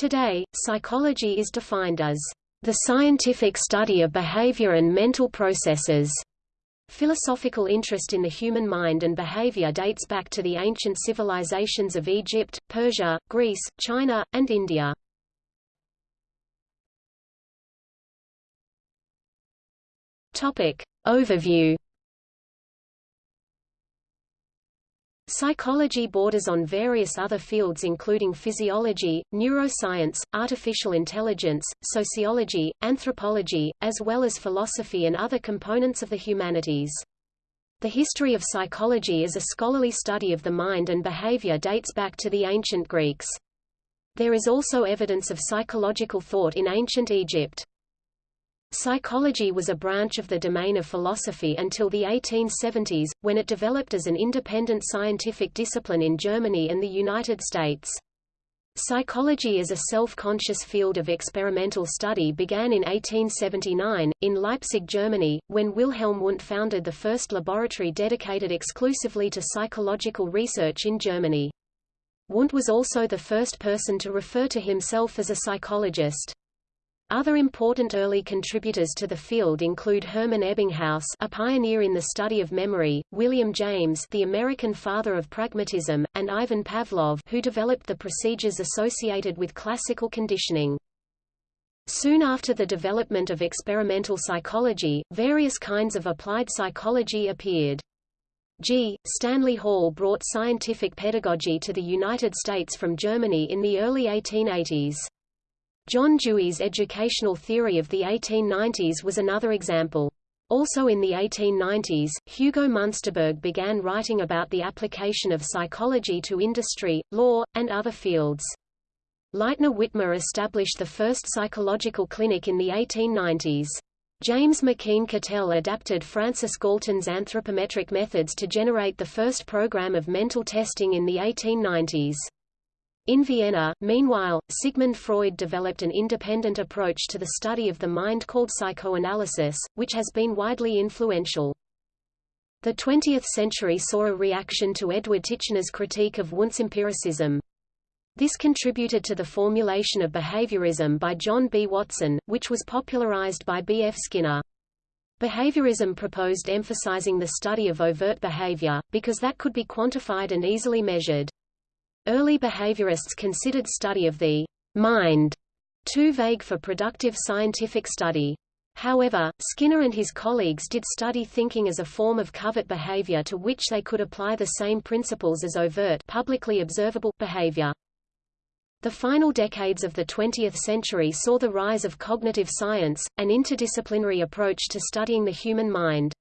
Today, psychology is defined as the scientific study of behavior and mental processes. Philosophical interest in the human mind and behavior dates back to the ancient civilizations of Egypt, Persia, Greece, China, and India. Topic. Overview Psychology borders on various other fields including physiology, neuroscience, artificial intelligence, sociology, anthropology, as well as philosophy and other components of the humanities. The history of psychology as a scholarly study of the mind and behavior dates back to the ancient Greeks. There is also evidence of psychological thought in ancient Egypt. Psychology was a branch of the domain of philosophy until the 1870s, when it developed as an independent scientific discipline in Germany and the United States. Psychology as a self-conscious field of experimental study began in 1879, in Leipzig, Germany, when Wilhelm Wundt founded the first laboratory dedicated exclusively to psychological research in Germany. Wundt was also the first person to refer to himself as a psychologist. Other important early contributors to the field include Hermann Ebbinghaus a pioneer in the study of memory, William James the American father of pragmatism, and Ivan Pavlov who developed the procedures associated with classical conditioning. Soon after the development of experimental psychology, various kinds of applied psychology appeared. G. Stanley Hall brought scientific pedagogy to the United States from Germany in the early 1880s. John Dewey's educational theory of the 1890s was another example. Also in the 1890s, Hugo Munsterberg began writing about the application of psychology to industry, law, and other fields. Lightner Witmer established the first psychological clinic in the 1890s. James McKeen Cattell adapted Francis Galton's anthropometric methods to generate the first program of mental testing in the 1890s. In Vienna, meanwhile, Sigmund Freud developed an independent approach to the study of the mind called psychoanalysis, which has been widely influential. The 20th century saw a reaction to Edward Titchener's critique of Wundt's empiricism. This contributed to the formulation of behaviorism by John B. Watson, which was popularized by B. F. Skinner. Behaviorism proposed emphasizing the study of overt behavior, because that could be quantified and easily measured. Early behaviorists considered study of the mind too vague for productive scientific study. However, Skinner and his colleagues did study thinking as a form of covert behavior to which they could apply the same principles as overt publicly observable behavior. The final decades of the 20th century saw the rise of cognitive science, an interdisciplinary approach to studying the human mind.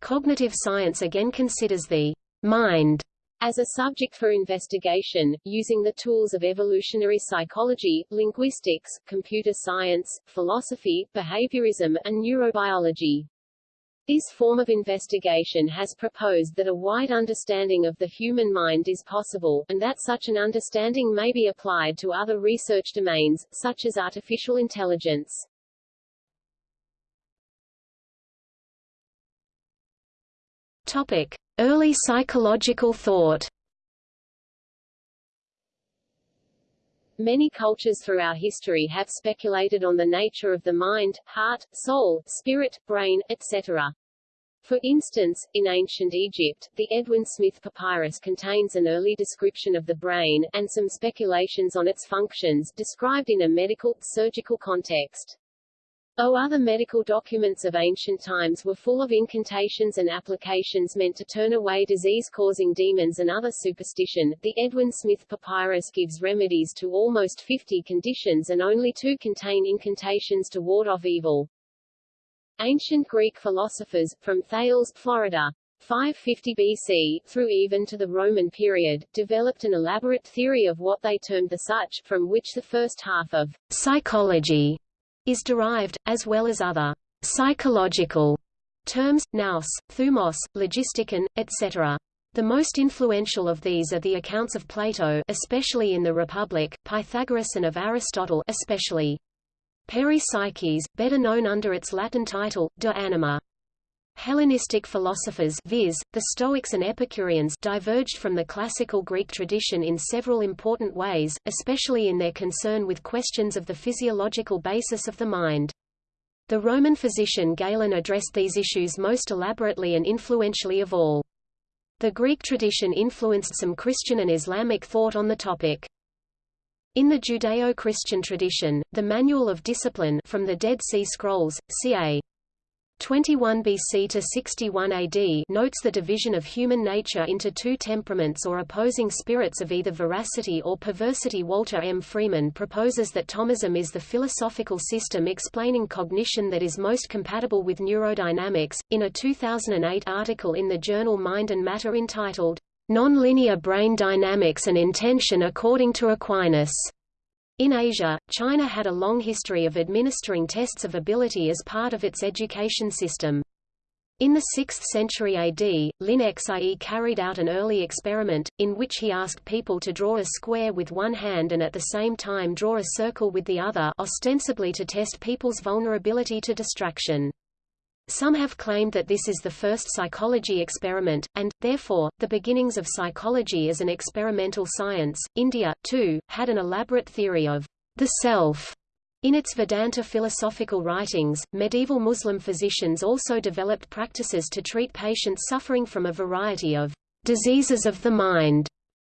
Cognitive science again considers the mind as a subject for investigation, using the tools of evolutionary psychology, linguistics, computer science, philosophy, behaviorism, and neurobiology. This form of investigation has proposed that a wide understanding of the human mind is possible, and that such an understanding may be applied to other research domains, such as artificial intelligence. Early psychological thought Many cultures throughout history have speculated on the nature of the mind, heart, soul, spirit, brain, etc. For instance, in ancient Egypt, the Edwin Smith Papyrus contains an early description of the brain, and some speculations on its functions, described in a medical, surgical context. Though other medical documents of ancient times were full of incantations and applications meant to turn away disease-causing demons and other superstition, the Edwin Smith Papyrus gives remedies to almost 50 conditions and only two contain incantations to ward off evil. Ancient Greek philosophers, from Thales, Florida, 550 BC, through even to the Roman period, developed an elaborate theory of what they termed the such, from which the first half of psychology is derived, as well as other psychological terms, nous, thumos, logistikon, etc. The most influential of these are the accounts of Plato especially in the Republic, Pythagoras and of Aristotle especially Peripsyches, better known under its Latin title, De Anima. Hellenistic philosophers viz., the Stoics and Epicureans diverged from the classical Greek tradition in several important ways, especially in their concern with questions of the physiological basis of the mind. The Roman physician Galen addressed these issues most elaborately and influentially of all. The Greek tradition influenced some Christian and Islamic thought on the topic. In the Judeo-Christian tradition, the Manual of Discipline from the Dead Sea Scrolls, ca. 21 BC to 61 AD notes the division of human nature into two temperaments or opposing spirits of either veracity or perversity Walter M. Freeman proposes that Thomism is the philosophical system explaining cognition that is most compatible with neurodynamics. In a 2008 article in the journal Mind and Matter entitled, Non-Linear Brain Dynamics and Intention According to Aquinas, in Asia, China had a long history of administering tests of ability as part of its education system. In the 6th century AD, Liu Xie carried out an early experiment, in which he asked people to draw a square with one hand and at the same time draw a circle with the other ostensibly to test people's vulnerability to distraction. Some have claimed that this is the first psychology experiment, and, therefore, the beginnings of psychology as an experimental science. India, too, had an elaborate theory of the self. In its Vedanta philosophical writings, medieval Muslim physicians also developed practices to treat patients suffering from a variety of diseases of the mind.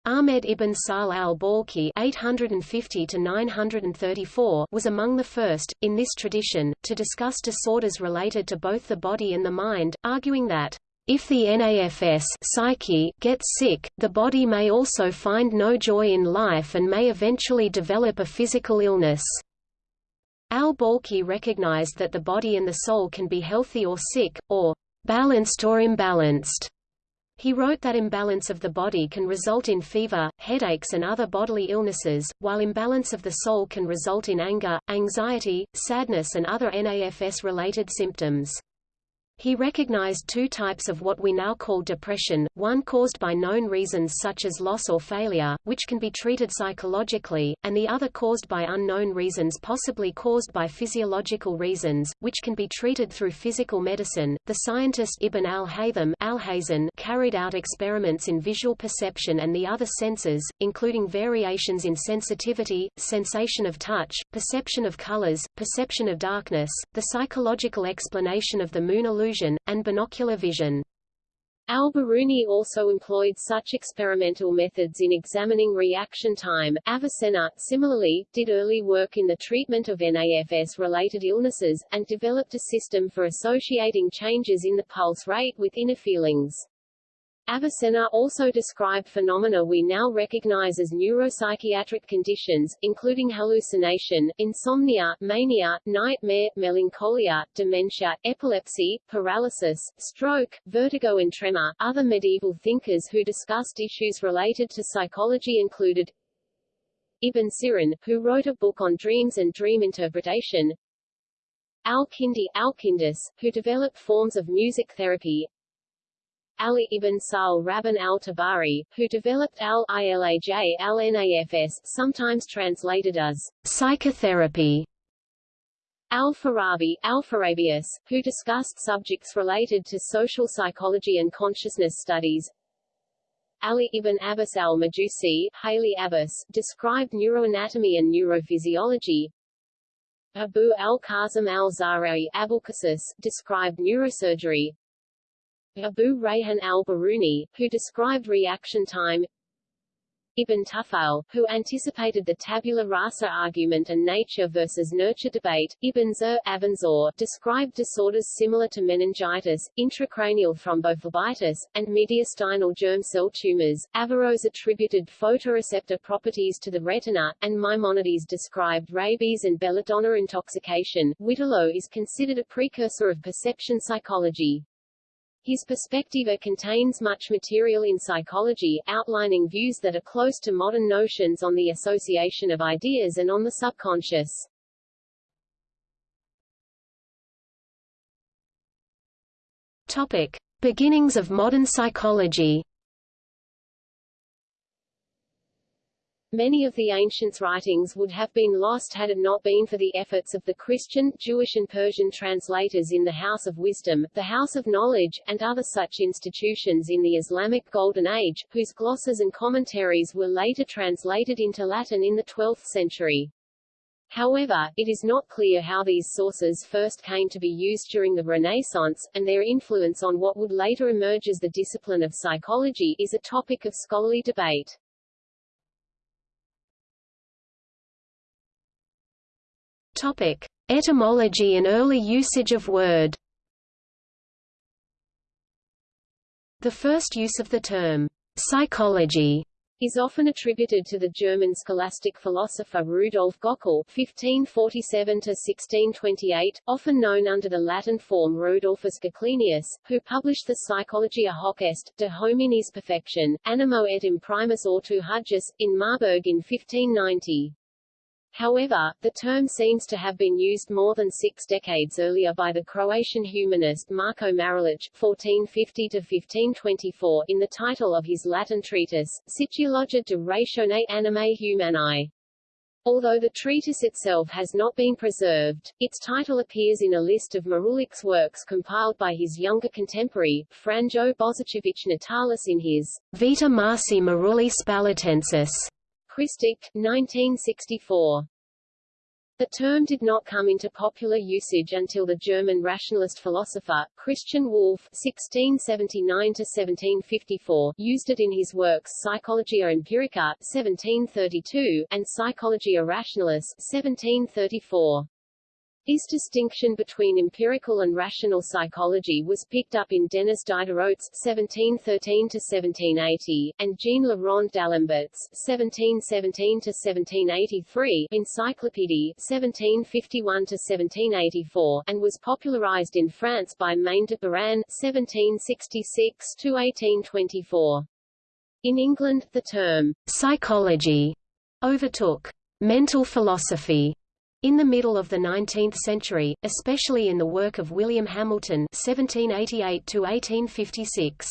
Ahmed ibn Sahl al-Balkhi (850–934) was among the first, in this tradition, to discuss disorders related to both the body and the mind, arguing that if the NAFS psyche gets sick, the body may also find no joy in life and may eventually develop a physical illness. Al-Balkhi recognized that the body and the soul can be healthy or sick, or balanced or imbalanced. He wrote that imbalance of the body can result in fever, headaches and other bodily illnesses, while imbalance of the soul can result in anger, anxiety, sadness and other NAFS-related symptoms. He recognized two types of what we now call depression, one caused by known reasons such as loss or failure, which can be treated psychologically, and the other caused by unknown reasons possibly caused by physiological reasons, which can be treated through physical medicine. The scientist Ibn al-Haytham carried out experiments in visual perception and the other senses, including variations in sensitivity, sensation of touch, perception of colors, perception of darkness, the psychological explanation of the moon illusion illusion, and binocular vision. Al-Biruni also employed such experimental methods in examining reaction time. Avicenna, similarly, did early work in the treatment of NAFS-related illnesses, and developed a system for associating changes in the pulse rate with inner feelings. Avicenna also described phenomena we now recognize as neuropsychiatric conditions, including hallucination, insomnia, mania, nightmare, melancholia, dementia, epilepsy, paralysis, stroke, vertigo and tremor. Other medieval thinkers who discussed issues related to psychology included Ibn Sirin, who wrote a book on dreams and dream interpretation, Al-Kindi Alkindus, who developed forms of music therapy, Ali ibn Sahl Rabban al-Tabari, who developed al-Ilaj al-Nafs sometimes translated as psychotherapy. Al-Farabi, Alpharabius, who discussed subjects related to social psychology and consciousness studies. Ali ibn Abbas al-Majusi, Haly Abbas, described neuroanatomy and neurophysiology. Abu al-Qasim al-Zahrawi Abulcasis, described neurosurgery. Abu Rayhan al-Biruni, who described reaction time Ibn Tufayl, who anticipated the tabula rasa argument and nature versus nurture debate, Ibn Zuhr Avenzoar, described disorders similar to meningitis, intracranial thrombophlebitis, and mediastinal germ cell tumors. Averroes attributed photoreceptor properties to the retina, and Maimonides described rabies and belladonna intoxication. Witelo is considered a precursor of perception psychology. His Perspectiva contains much material in psychology, outlining views that are close to modern notions on the association of ideas and on the subconscious. Topic. Beginnings of modern psychology Many of the ancients' writings would have been lost had it not been for the efforts of the Christian, Jewish and Persian translators in the House of Wisdom, the House of Knowledge, and other such institutions in the Islamic Golden Age, whose glosses and commentaries were later translated into Latin in the 12th century. However, it is not clear how these sources first came to be used during the Renaissance, and their influence on what would later emerge as the discipline of psychology is a topic of scholarly debate. Topic: Etymology and early usage of word. The first use of the term psychology is often attributed to the German scholastic philosopher Rudolf Göckel (1547–1628), often known under the Latin form Rodolphus Goclenius, who published the Psychologia hoc est, de homines perfection, animo et imprimis ortu hujus, in Marburg in 1590. However, the term seems to have been used more than six decades earlier by the Croatian humanist Marko Marulić (1450–1524) in the title of his Latin treatise, Psychologia de ratione animae humanae. Although the treatise itself has not been preserved, its title appears in a list of Marulic's works compiled by his younger contemporary, Franjo Božićević Natalis in his Vita Marci Maruli Spalatensis Krstić, 1964. The term did not come into popular usage until the German rationalist philosopher, Christian Wolff (1679–1754) used it in his works Psychologia Empirica (1732) and Psychologia Rationalis (1734). His distinction between empirical and rational psychology was picked up in Denis Diderot's (1713–1780) and Jean Le Rond d'Alembert's (1717–1783) Encyclopédie (1751–1784) and was popularized in France by Maine de Biran (1766–1824). In England, the term psychology overtook mental philosophy in the middle of the 19th century, especially in the work of William Hamilton (1788–1856).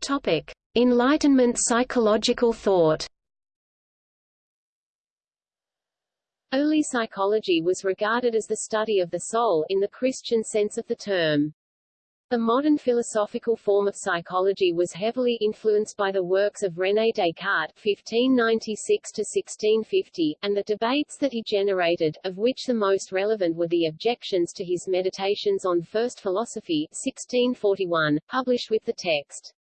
Topic: Enlightenment psychological thought. Early psychology was regarded as the study of the soul in the Christian sense of the term. The modern philosophical form of psychology was heavily influenced by the works of René Descartes (1596–1650) and the debates that he generated, of which the most relevant were the objections to his Meditations on First Philosophy (1641), published with the text.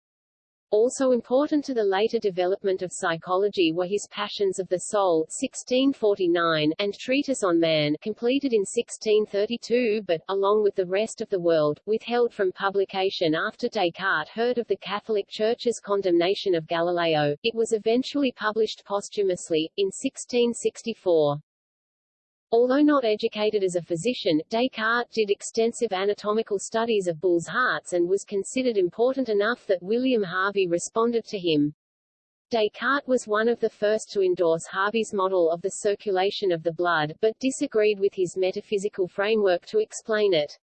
Also important to the later development of psychology were his Passions of the Soul 1649 and Treatise on Man completed in 1632 but, along with the rest of the world, withheld from publication after Descartes heard of the Catholic Church's condemnation of Galileo. It was eventually published posthumously, in 1664. Although not educated as a physician, Descartes did extensive anatomical studies of bulls' hearts and was considered important enough that William Harvey responded to him. Descartes was one of the first to endorse Harvey's model of the circulation of the blood, but disagreed with his metaphysical framework to explain it.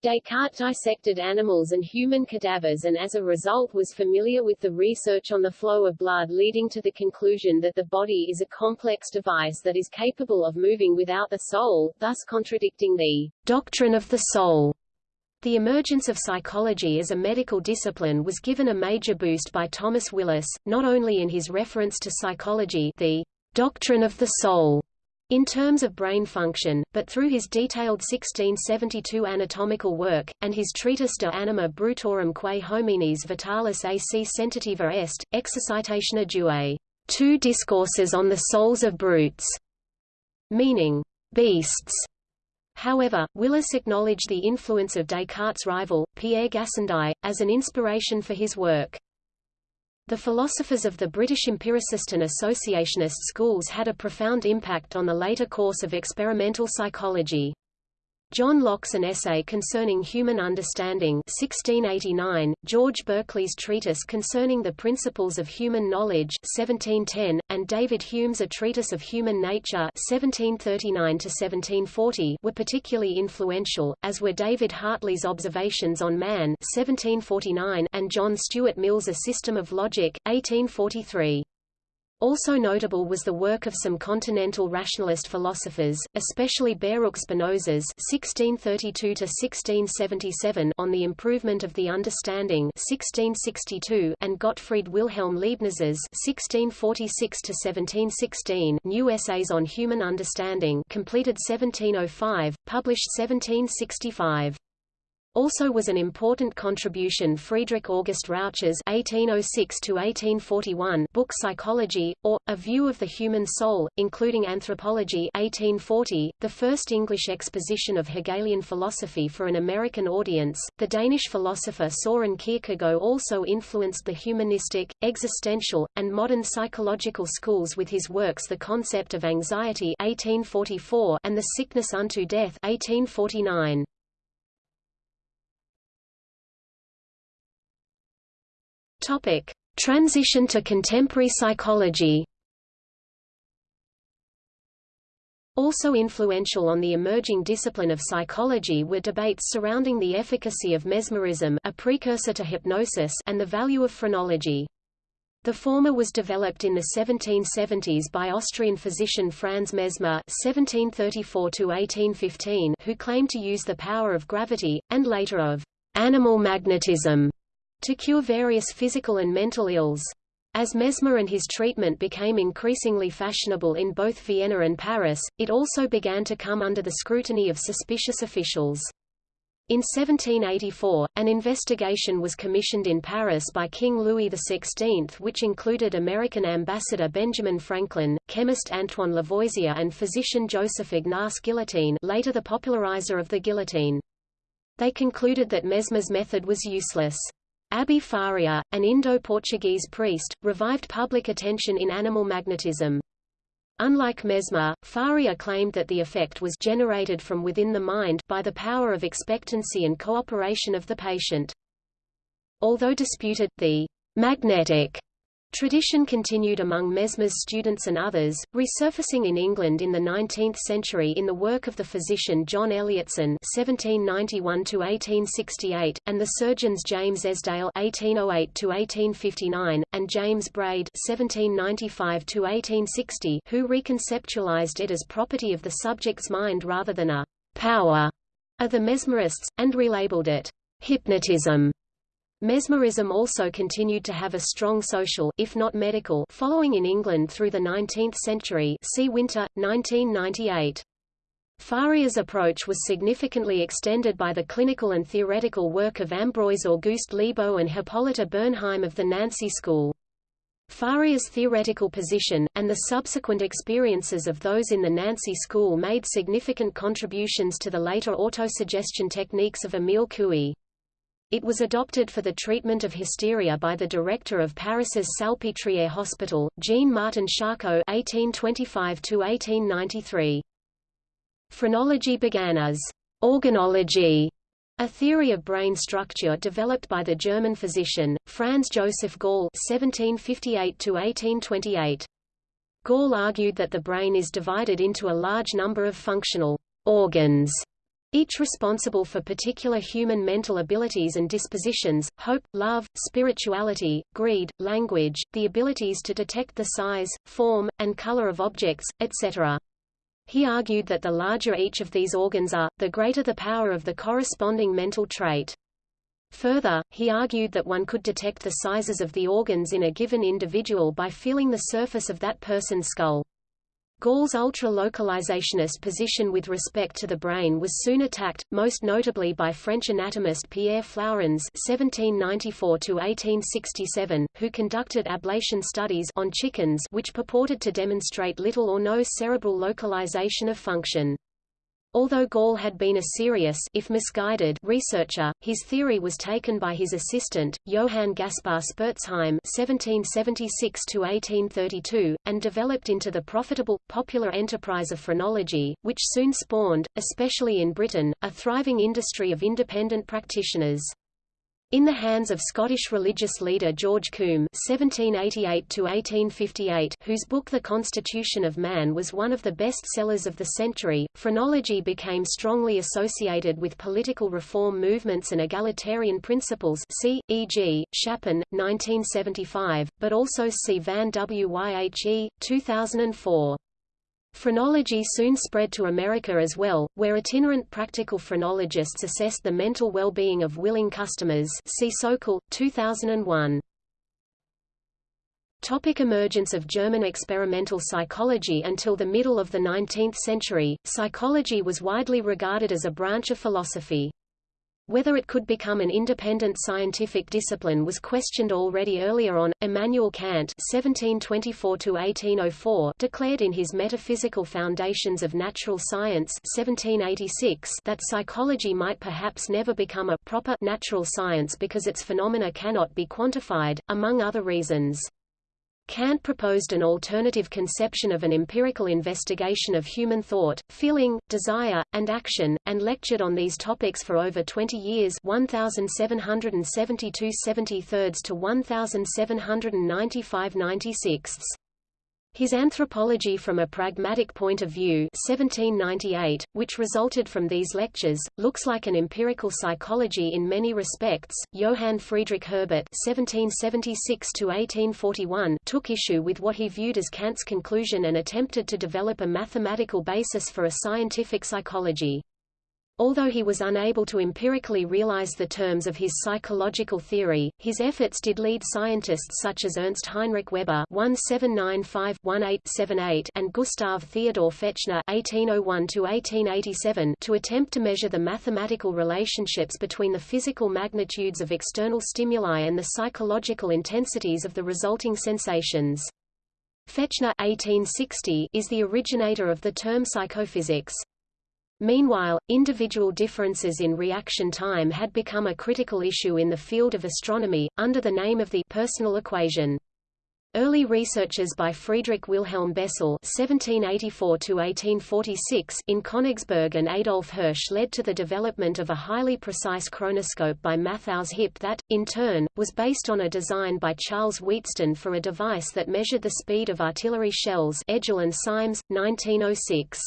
Descartes dissected animals and human cadavers and as a result was familiar with the research on the flow of blood leading to the conclusion that the body is a complex device that is capable of moving without the soul, thus contradicting the doctrine of the soul. The emergence of psychology as a medical discipline was given a major boost by Thomas Willis, not only in his reference to psychology the doctrine of the soul, in terms of brain function, but through his detailed 1672 anatomical work, and his treatise de anima brutorum quae homines vitalis ac sentativa est, exercitationa duae, two discourses on the souls of brutes, meaning, beasts. However, Willis acknowledged the influence of Descartes' rival, Pierre Gassendi, as an inspiration for his work. The philosophers of the British empiricist and associationist schools had a profound impact on the later course of experimental psychology. John Locke's An Essay Concerning Human Understanding 1689, George Berkeley's Treatise Concerning the Principles of Human Knowledge 1710, and David Hume's A Treatise of Human Nature 1739 were particularly influential, as were David Hartley's Observations on Man 1749 and John Stuart Mill's A System of Logic 1843. Also notable was the work of some continental rationalist philosophers, especially Baruch Spinoza's (1632–1677) on the improvement of the understanding (1662) and Gottfried Wilhelm Leibniz's (1646–1716) New Essays on Human Understanding, completed 1705, published 1765. Also was an important contribution Friedrich August Rauch's (1806–1841) book Psychology, or A View of the Human Soul, including Anthropology (1840), the first English exposition of Hegelian philosophy for an American audience. The Danish philosopher Soren Kierkegaard also influenced the humanistic, existential, and modern psychological schools with his works The Concept of Anxiety (1844) and The Sickness unto Death (1849). Topic: Transition to contemporary psychology. Also influential on the emerging discipline of psychology were debates surrounding the efficacy of mesmerism a precursor to hypnosis and the value of phrenology. The former was developed in the 1770s by Austrian physician Franz Mesmer (1734–1815), who claimed to use the power of gravity, and later of animal magnetism, to cure various physical and mental ills. As Mesmer and his treatment became increasingly fashionable in both Vienna and Paris, it also began to come under the scrutiny of suspicious officials. In 1784, an investigation was commissioned in Paris by King Louis XVI which included American ambassador Benjamin Franklin, chemist Antoine Lavoisier and physician Joseph Ignace Guillotine later the popularizer of the guillotine. They concluded that Mesmer's method was useless. Abbé Faria, an Indo-Portuguese priest, revived public attention in animal magnetism. Unlike Mesmer, Faria claimed that the effect was generated from within the mind by the power of expectancy and cooperation of the patient. Although disputed, the magnetic Tradition continued among Mesmer's students and others, resurfacing in England in the 19th century in the work of the physician John Elliotson (1791–1868) and the surgeons James Esdaile (1808–1859) and James Braid (1795–1860), who reconceptualized it as property of the subject's mind rather than a power of the mesmerists, and relabeled it hypnotism. Mesmerism also continued to have a strong social if not medical following in England through the 19th century see Winter, 1998. Faria's approach was significantly extended by the clinical and theoretical work of Ambroise Auguste Liébeault and Hippolyte Bernheim of the Nancy School. Faria's theoretical position, and the subsequent experiences of those in the Nancy School made significant contributions to the later autosuggestion techniques of Émile Coué. It was adopted for the treatment of hysteria by the director of Paris's Salpêtrière Hospital, Jean-Martin Charcot (1825–1893). Phrenology began as organology, a theory of brain structure developed by the German physician Franz Joseph Gall (1758–1828). Gall argued that the brain is divided into a large number of functional organs each responsible for particular human mental abilities and dispositions, hope, love, spirituality, greed, language, the abilities to detect the size, form, and color of objects, etc. He argued that the larger each of these organs are, the greater the power of the corresponding mental trait. Further, he argued that one could detect the sizes of the organs in a given individual by feeling the surface of that person's skull. Gall's ultra-localizationist position with respect to the brain was soon attacked, most notably by French anatomist Pierre Flourens (1794–1867), who conducted ablation studies on chickens which purported to demonstrate little or no cerebral localization of function. Although Gall had been a serious if misguided researcher, his theory was taken by his assistant, Johann Gaspar Spurzheim (1776–1832), and developed into the profitable, popular enterprise of phrenology, which soon spawned, especially in Britain, a thriving industry of independent practitioners. In the hands of Scottish religious leader George Combe (1788–1858), whose book *The Constitution of Man* was one of the best sellers of the century, phrenology became strongly associated with political reform movements and egalitarian principles. See, e.g., Shapin, 1975, but also see Van Wyhe, 2004. Phrenology soon spread to America as well, where itinerant practical phrenologists assessed the mental well-being of willing customers see Sokal, 2001. Topic emergence of German experimental psychology Until the middle of the 19th century, psychology was widely regarded as a branch of philosophy. Whether it could become an independent scientific discipline was questioned already earlier on. Immanuel Kant (1724–1804) declared in his Metaphysical Foundations of Natural Science (1786) that psychology might perhaps never become a proper natural science because its phenomena cannot be quantified, among other reasons. Kant proposed an alternative conception of an empirical investigation of human thought, feeling, desire, and action, and lectured on these topics for over 20 years 1772 73 to 1795 96. His Anthropology from a Pragmatic Point of View 1798, which resulted from these lectures, looks like an empirical psychology in many respects. Johann Friedrich Herbart (1776–1841) took issue with what he viewed as Kant's conclusion and attempted to develop a mathematical basis for a scientific psychology. Although he was unable to empirically realize the terms of his psychological theory, his efforts did lead scientists such as Ernst Heinrich Weber (1795–1878) and Gustav Theodor Fechner (1801–1887) to attempt to measure the mathematical relationships between the physical magnitudes of external stimuli and the psychological intensities of the resulting sensations. Fechner 1860 is the originator of the term psychophysics. Meanwhile, individual differences in reaction time had become a critical issue in the field of astronomy, under the name of the personal equation. Early researches by Friedrich Wilhelm Bessel (1784–1846) in Königsberg and Adolf Hirsch led to the development of a highly precise chronoscope by Matthaus Hipp that, in turn, was based on a design by Charles Wheatstone for a device that measured the speed of artillery shells. Edgell and Symes, 1906.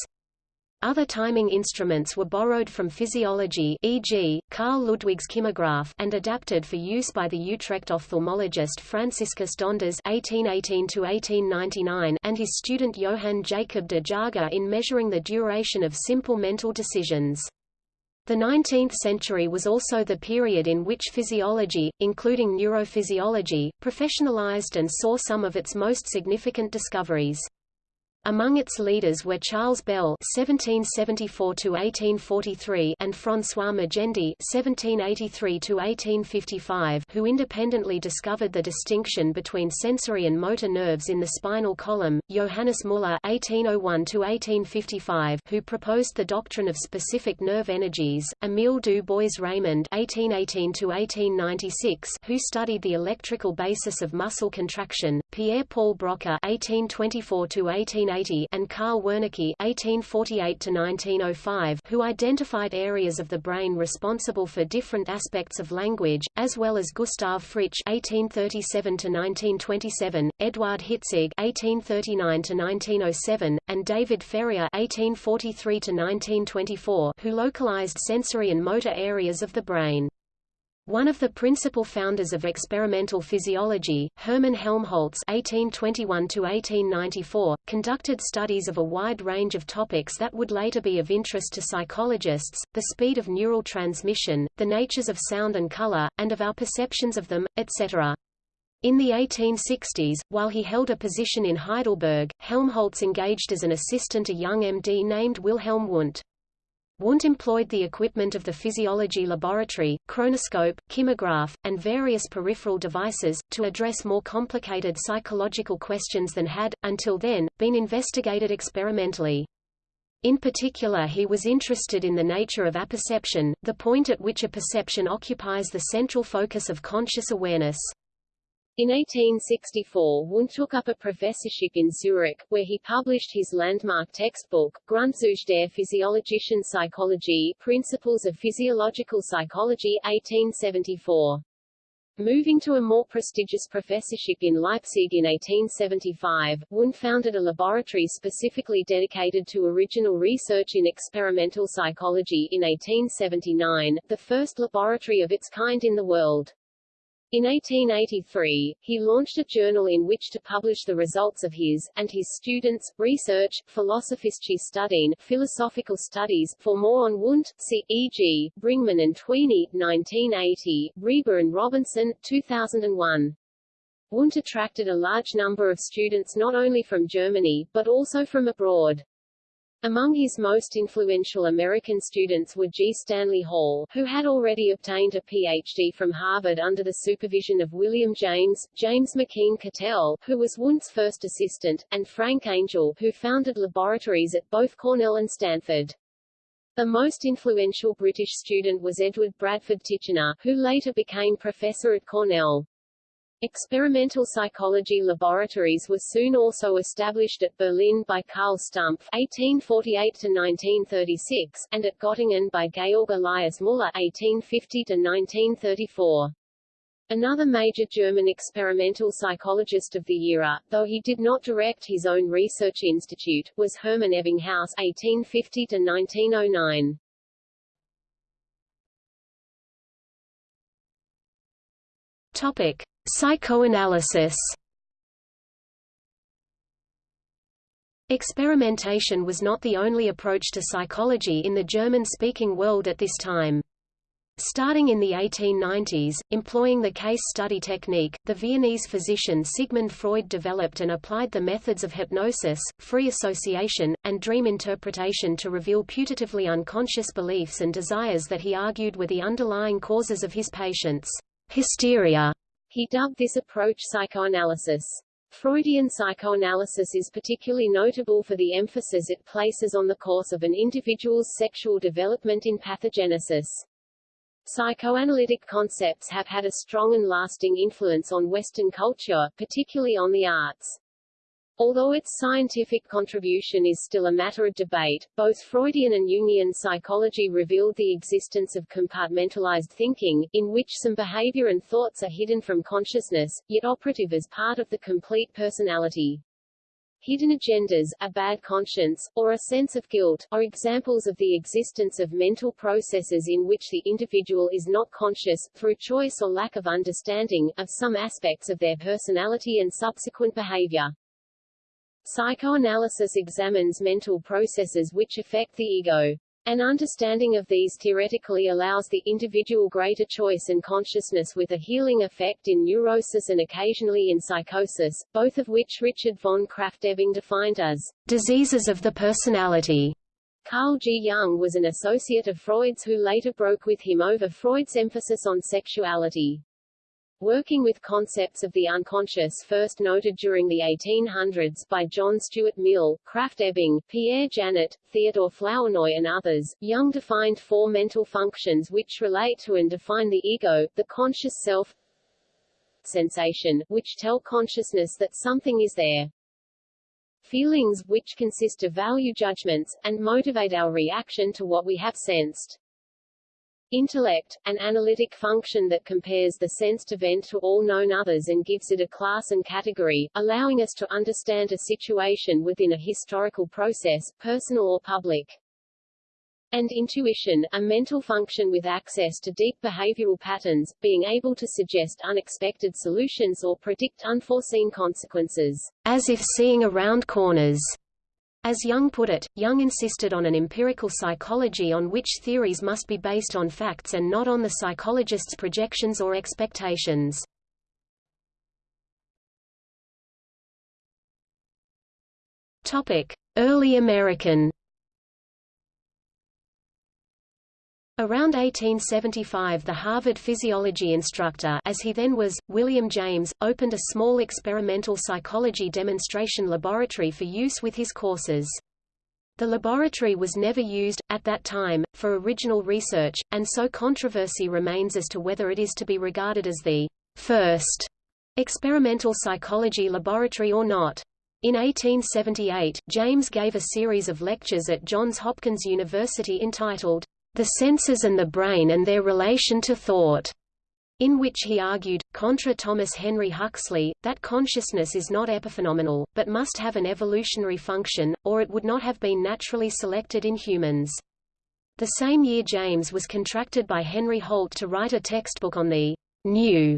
Other timing instruments were borrowed from physiology e.g., Carl Ludwig's kymograph and adapted for use by the Utrecht ophthalmologist Franciscus Donders (1818–1899) and his student Johann Jacob de Jager in measuring the duration of simple mental decisions. The 19th century was also the period in which physiology, including neurophysiology, professionalized and saw some of its most significant discoveries. Among its leaders were Charles Bell (1774–1843) and François Magendie (1783–1855), who independently discovered the distinction between sensory and motor nerves in the spinal column. Johannes Müller (1801–1855), who proposed the doctrine of specific nerve energies. Émile du Bois-Reymond (1818–1896), who studied the electrical basis of muscle contraction. Pierre-Paul Broca (1824–18 and Karl Wernicke (1848–1905), who identified areas of the brain responsible for different aspects of language, as well as Gustav Fritsch (1837–1927), Eduard Hitzig (1839–1907), and David Ferrier (1843–1924), who localized sensory and motor areas of the brain. One of the principal founders of experimental physiology, Hermann Helmholtz (1821–1894), conducted studies of a wide range of topics that would later be of interest to psychologists: the speed of neural transmission, the natures of sound and color, and of our perceptions of them, etc. In the 1860s, while he held a position in Heidelberg, Helmholtz engaged as an assistant a young MD named Wilhelm Wundt. Wundt employed the equipment of the physiology laboratory, chronoscope, kymograph, and various peripheral devices, to address more complicated psychological questions than had, until then, been investigated experimentally. In particular he was interested in the nature of apperception, the point at which a perception occupies the central focus of conscious awareness. In 1864 Wundt took up a professorship in Zurich, where he published his landmark textbook, Grundzüge der physiologischen Psychologie Principles of Physiological Psychology 1874. Moving to a more prestigious professorship in Leipzig in 1875, Wundt founded a laboratory specifically dedicated to original research in experimental psychology in 1879, the first laboratory of its kind in the world. In 1883, he launched a journal in which to publish the results of his, and his students, research, Philosophische Studien philosophical studies. For more on Wundt, see, e.g., Bringmann and Tweney, 1980, Reber and Robinson, 2001. Wundt attracted a large number of students not only from Germany, but also from abroad. Among his most influential American students were G. Stanley Hall, who had already obtained a Ph.D. from Harvard under the supervision of William James, James McKeen Cattell, who was Wundt's first assistant, and Frank Angell, who founded laboratories at both Cornell and Stanford. The most influential British student was Edward Bradford Titchener, who later became professor at Cornell. Experimental psychology laboratories were soon also established at Berlin by Karl Stumpf (1848–1936) and at Göttingen by Georg Elias Müller (1850–1934). Another major German experimental psychologist of the era, though he did not direct his own research institute, was Hermann Ebbinghaus (1850–1909). Topic: Psychoanalysis Experimentation was not the only approach to psychology in the German-speaking world at this time. Starting in the 1890s, employing the case study technique, the Viennese physician Sigmund Freud developed and applied the methods of hypnosis, free association, and dream interpretation to reveal putatively unconscious beliefs and desires that he argued were the underlying causes of his patients' hysteria. He dubbed this approach psychoanalysis. Freudian psychoanalysis is particularly notable for the emphasis it places on the course of an individual's sexual development in pathogenesis. Psychoanalytic concepts have had a strong and lasting influence on Western culture, particularly on the arts. Although its scientific contribution is still a matter of debate, both Freudian and Jungian psychology revealed the existence of compartmentalized thinking, in which some behavior and thoughts are hidden from consciousness, yet operative as part of the complete personality. Hidden agendas, a bad conscience, or a sense of guilt, are examples of the existence of mental processes in which the individual is not conscious, through choice or lack of understanding, of some aspects of their personality and subsequent behavior. Psychoanalysis examines mental processes which affect the ego. An understanding of these theoretically allows the individual greater choice and consciousness with a healing effect in neurosis and occasionally in psychosis, both of which Richard von Krafft-Ebing defined as diseases of the personality. Carl G. Jung was an associate of Freud's who later broke with him over Freud's emphasis on sexuality. Working with concepts of the unconscious first noted during the 1800s by John Stuart Mill, Krafft-Ebing, Pierre Janet, Theodore Flournoy and others, Jung defined four mental functions which relate to and define the ego, the conscious self, sensation, which tell consciousness that something is there. Feelings, which consist of value judgments, and motivate our reaction to what we have sensed. Intellect, an analytic function that compares the sensed event to all known others and gives it a class and category, allowing us to understand a situation within a historical process, personal or public. And intuition, a mental function with access to deep behavioral patterns, being able to suggest unexpected solutions or predict unforeseen consequences. As if seeing around corners. As Jung put it, Jung insisted on an empirical psychology on which theories must be based on facts and not on the psychologist's projections or expectations. Topic: Early American Around 1875 the Harvard physiology instructor as he then was, William James, opened a small experimental psychology demonstration laboratory for use with his courses. The laboratory was never used, at that time, for original research, and so controversy remains as to whether it is to be regarded as the first experimental psychology laboratory or not. In 1878, James gave a series of lectures at Johns Hopkins University entitled, The Senses and the Brain and Their Relation to Thought, in which he argued, contra Thomas Henry Huxley, that consciousness is not epiphenomenal, but must have an evolutionary function, or it would not have been naturally selected in humans. The same year James was contracted by Henry Holt to write a textbook on the new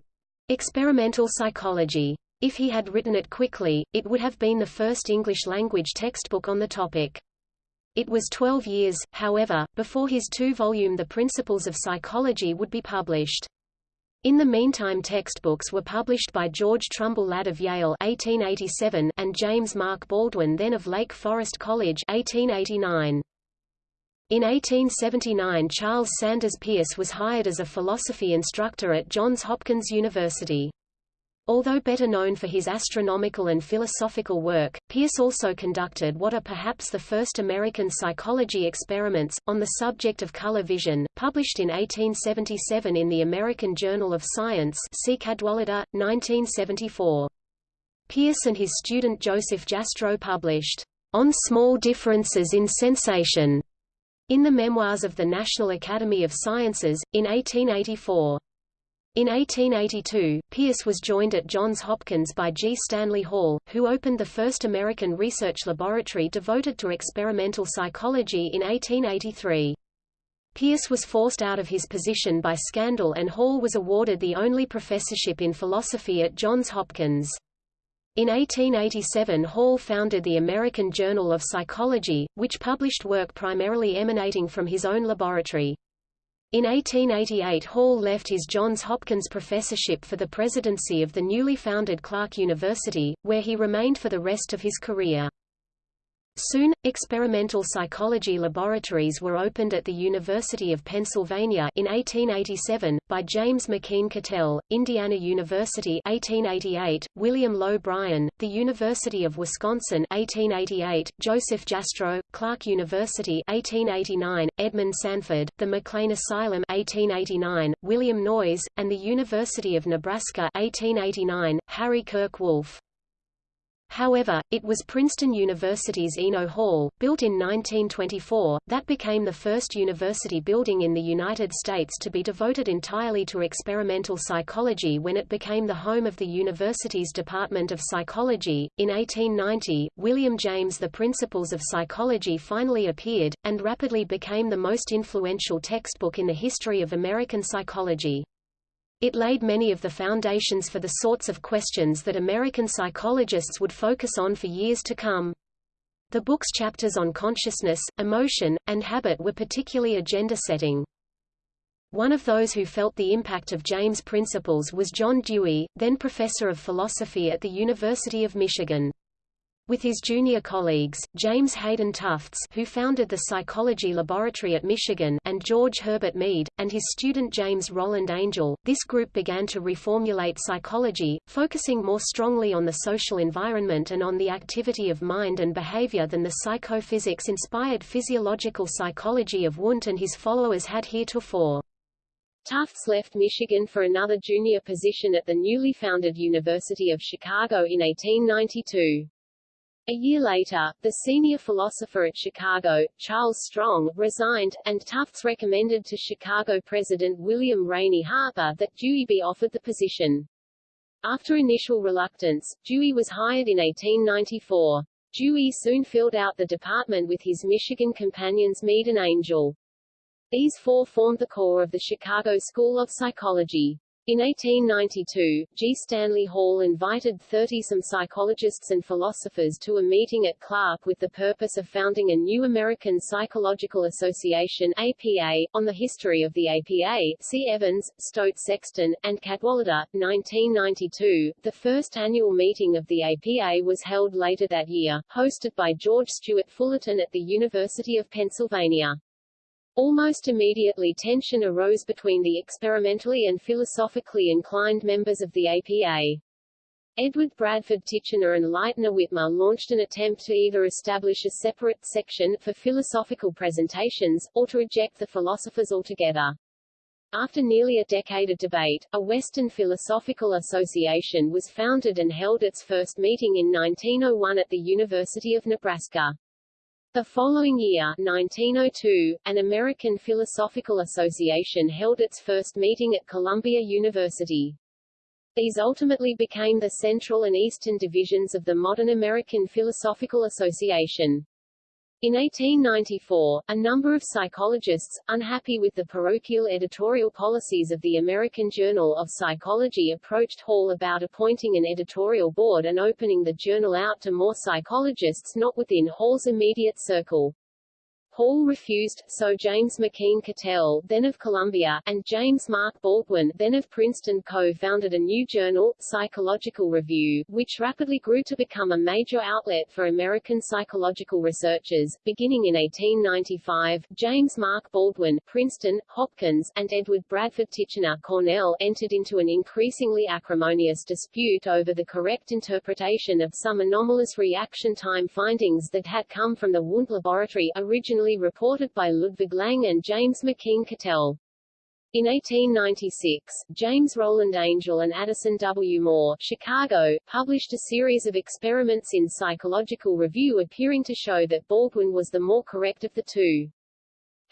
experimental psychology. If he had written it quickly, it would have been the first English-language textbook on the topic. It was 12 years, however, before his two-volume The Principles of Psychology would be published. In the meantime textbooks were published by George Trumbull Ladd of Yale 1887 and James Mark Baldwin then of Lake Forest College 1889. In 1879 Charles Sanders Peirce was hired as a philosophy instructor at Johns Hopkins University. Although better known for his astronomical and philosophical work, Peirce also conducted what are perhaps the first American psychology experiments, on the subject of color vision, published in 1877 in the American Journal of Science see Cadwallader, 1974. Peirce and his student Joseph Jastrow published, On Small Differences in Sensation, in the Memoirs of the National Academy of Sciences, in 1884. In 1882, Peirce was joined at Johns Hopkins by G. Stanley Hall, who opened the first American research laboratory devoted to experimental psychology in 1883. Peirce was forced out of his position by scandal and Hall was awarded the only professorship in philosophy at Johns Hopkins. In 1887 Hall founded the American Journal of Psychology, which published work primarily emanating from his own laboratory. In 1888 Hall left his Johns Hopkins professorship for the presidency of the newly founded Clark University, where he remained for the rest of his career. Soon, experimental psychology laboratories were opened at the University of Pennsylvania in 1887, by James McKeen Cattell, Indiana University 1888, William Lowe Bryan, the University of Wisconsin 1888, Joseph Jastrow, Clark University 1889, Edmund Sanford, the McLean Asylum 1889, William Noyes, and the University of Nebraska 1889, Harry Kirk Wolfe. However, it was Princeton University's Eno Hall, built in 1924, that became the first university building in the United States to be devoted entirely to experimental psychology when it became the home of the university's Department of Psychology. In 1890, William James' The Principles of Psychology finally appeared, and rapidly became the most influential textbook in the history of American psychology. It laid many of the foundations for the sorts of questions that American psychologists would focus on for years to come. The book's chapters on consciousness, emotion, and habit were particularly agenda-setting. One of those who felt the impact of James' principles was John Dewey, then professor of philosophy at the University of Michigan. With his junior colleagues, James Hayden Tufts who founded the Psychology Laboratory at Michigan and George Herbert Mead, and his student James Rowland Angell, this group began to reformulate psychology, focusing more strongly on the social environment and on the activity of mind and behavior than the psychophysics-inspired physiological psychology of Wundt and his followers had heretofore. Tufts left Michigan for another junior position at the newly founded University of Chicago in 1892. A year later, the senior philosopher at Chicago, Charles Strong, resigned, and Tufts recommended to Chicago President William Rainey Harper that Dewey be offered the position. After initial reluctance, Dewey was hired in 1894. Dewey soon filled out the department with his Michigan companions Mead and Angell. These four formed the core of the Chicago School of Psychology. In 1892, G. Stanley Hall invited 30-some psychologists and philosophers to a meeting at Clark with the purpose of founding a new American Psychological Association APA. On the history of the APA, see Evans, Staudt Sexton, and Cadwallader, 1992. The first annual meeting of the APA was held later that year, hosted by George Stewart Fullerton at the University of Pennsylvania. Almost immediately tension arose between the experimentally and philosophically inclined members of the APA. Edward Bradford Titchener and Lightner Witmer launched an attempt to either establish a separate section for philosophical presentations, or to reject the philosophers altogether. After nearly a decade of debate, a Western Philosophical Association was founded and held its first meeting in 1901 at the University of Nebraska. The following year 1902, an American Philosophical Association held its first meeting at Columbia University. These ultimately became the Central and Eastern divisions of the modern American Philosophical Association. In 1894, a number of psychologists, unhappy with the parochial editorial policies of the American Journal of Psychology approached Hall about appointing an editorial board and opening the journal out to more psychologists not within Hall's immediate circle. Hall refused, so James McKeen Cattell, then of Columbia, and James Mark Baldwin, then of Princeton co-founded a new journal, Psychological Review, which rapidly grew to become a major outlet for American psychological researchers. Beginning in 1895, James Mark Baldwin, Princeton, Hopkins, and Edward Bradford Titchener, Cornell, entered into an increasingly acrimonious dispute over the correct interpretation of some anomalous reaction time findings that had come from the Wundt laboratory, originally reported by Ludwig Lang and James McKeen Cattell. In 1896, James Rowland Angell and Addison W. Moore, Chicago, published a series of experiments in Psychological Review appearing to show that Baldwin was the more correct of the two.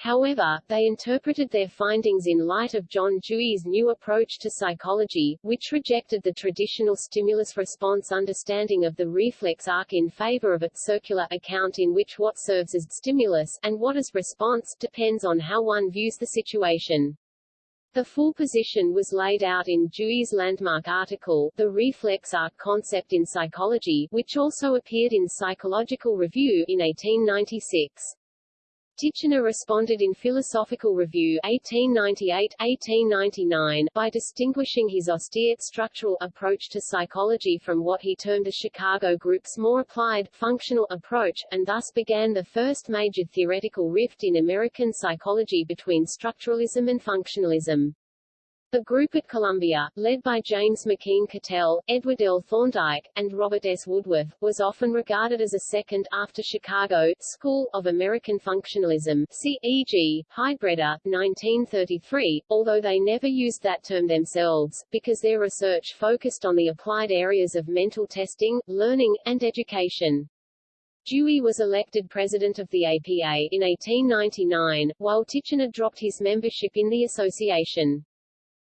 However, they interpreted their findings in light of John Dewey's new approach to psychology, which rejected the traditional stimulus-response understanding of the reflex arc in favor of a circular account in which what serves as stimulus, and what as response, depends on how one views the situation. The full position was laid out in Dewey's landmark article, The Reflex Arc Concept in Psychology, which also appeared in Psychological Review in 1896. Titchener responded in Philosophical Review 1898-1899 by distinguishing his austere structural approach to psychology from what he termed the Chicago group's more applied, functional approach, and thus began the first major theoretical rift in American psychology between structuralism and functionalism. The group at Columbia, led by James McKeen Cattell, Edward L. Thorndike, and Robert S. Woodworth, was often regarded as a second, after Chicago, school, of American functionalism see e.g., Heidbreder, 1933, although they never used that term themselves, because their research focused on the applied areas of mental testing, learning, and education. Dewey was elected president of the APA in 1899, while Titchener dropped his membership in the association.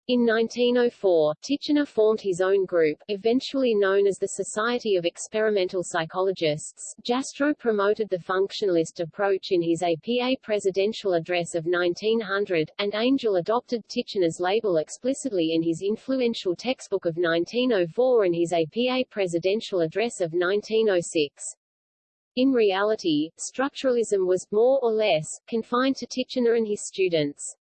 In 1904, Titchener formed his own group, eventually known as the Society of Experimental Psychologists. Jastrow promoted the functionalist approach in his APA presidential address of 1900, and Angell adopted Titchener's label explicitly in his influential textbook of 1904 and his APA presidential address of 1906. In reality, structuralism was, more or less, confined to Titchener and his students.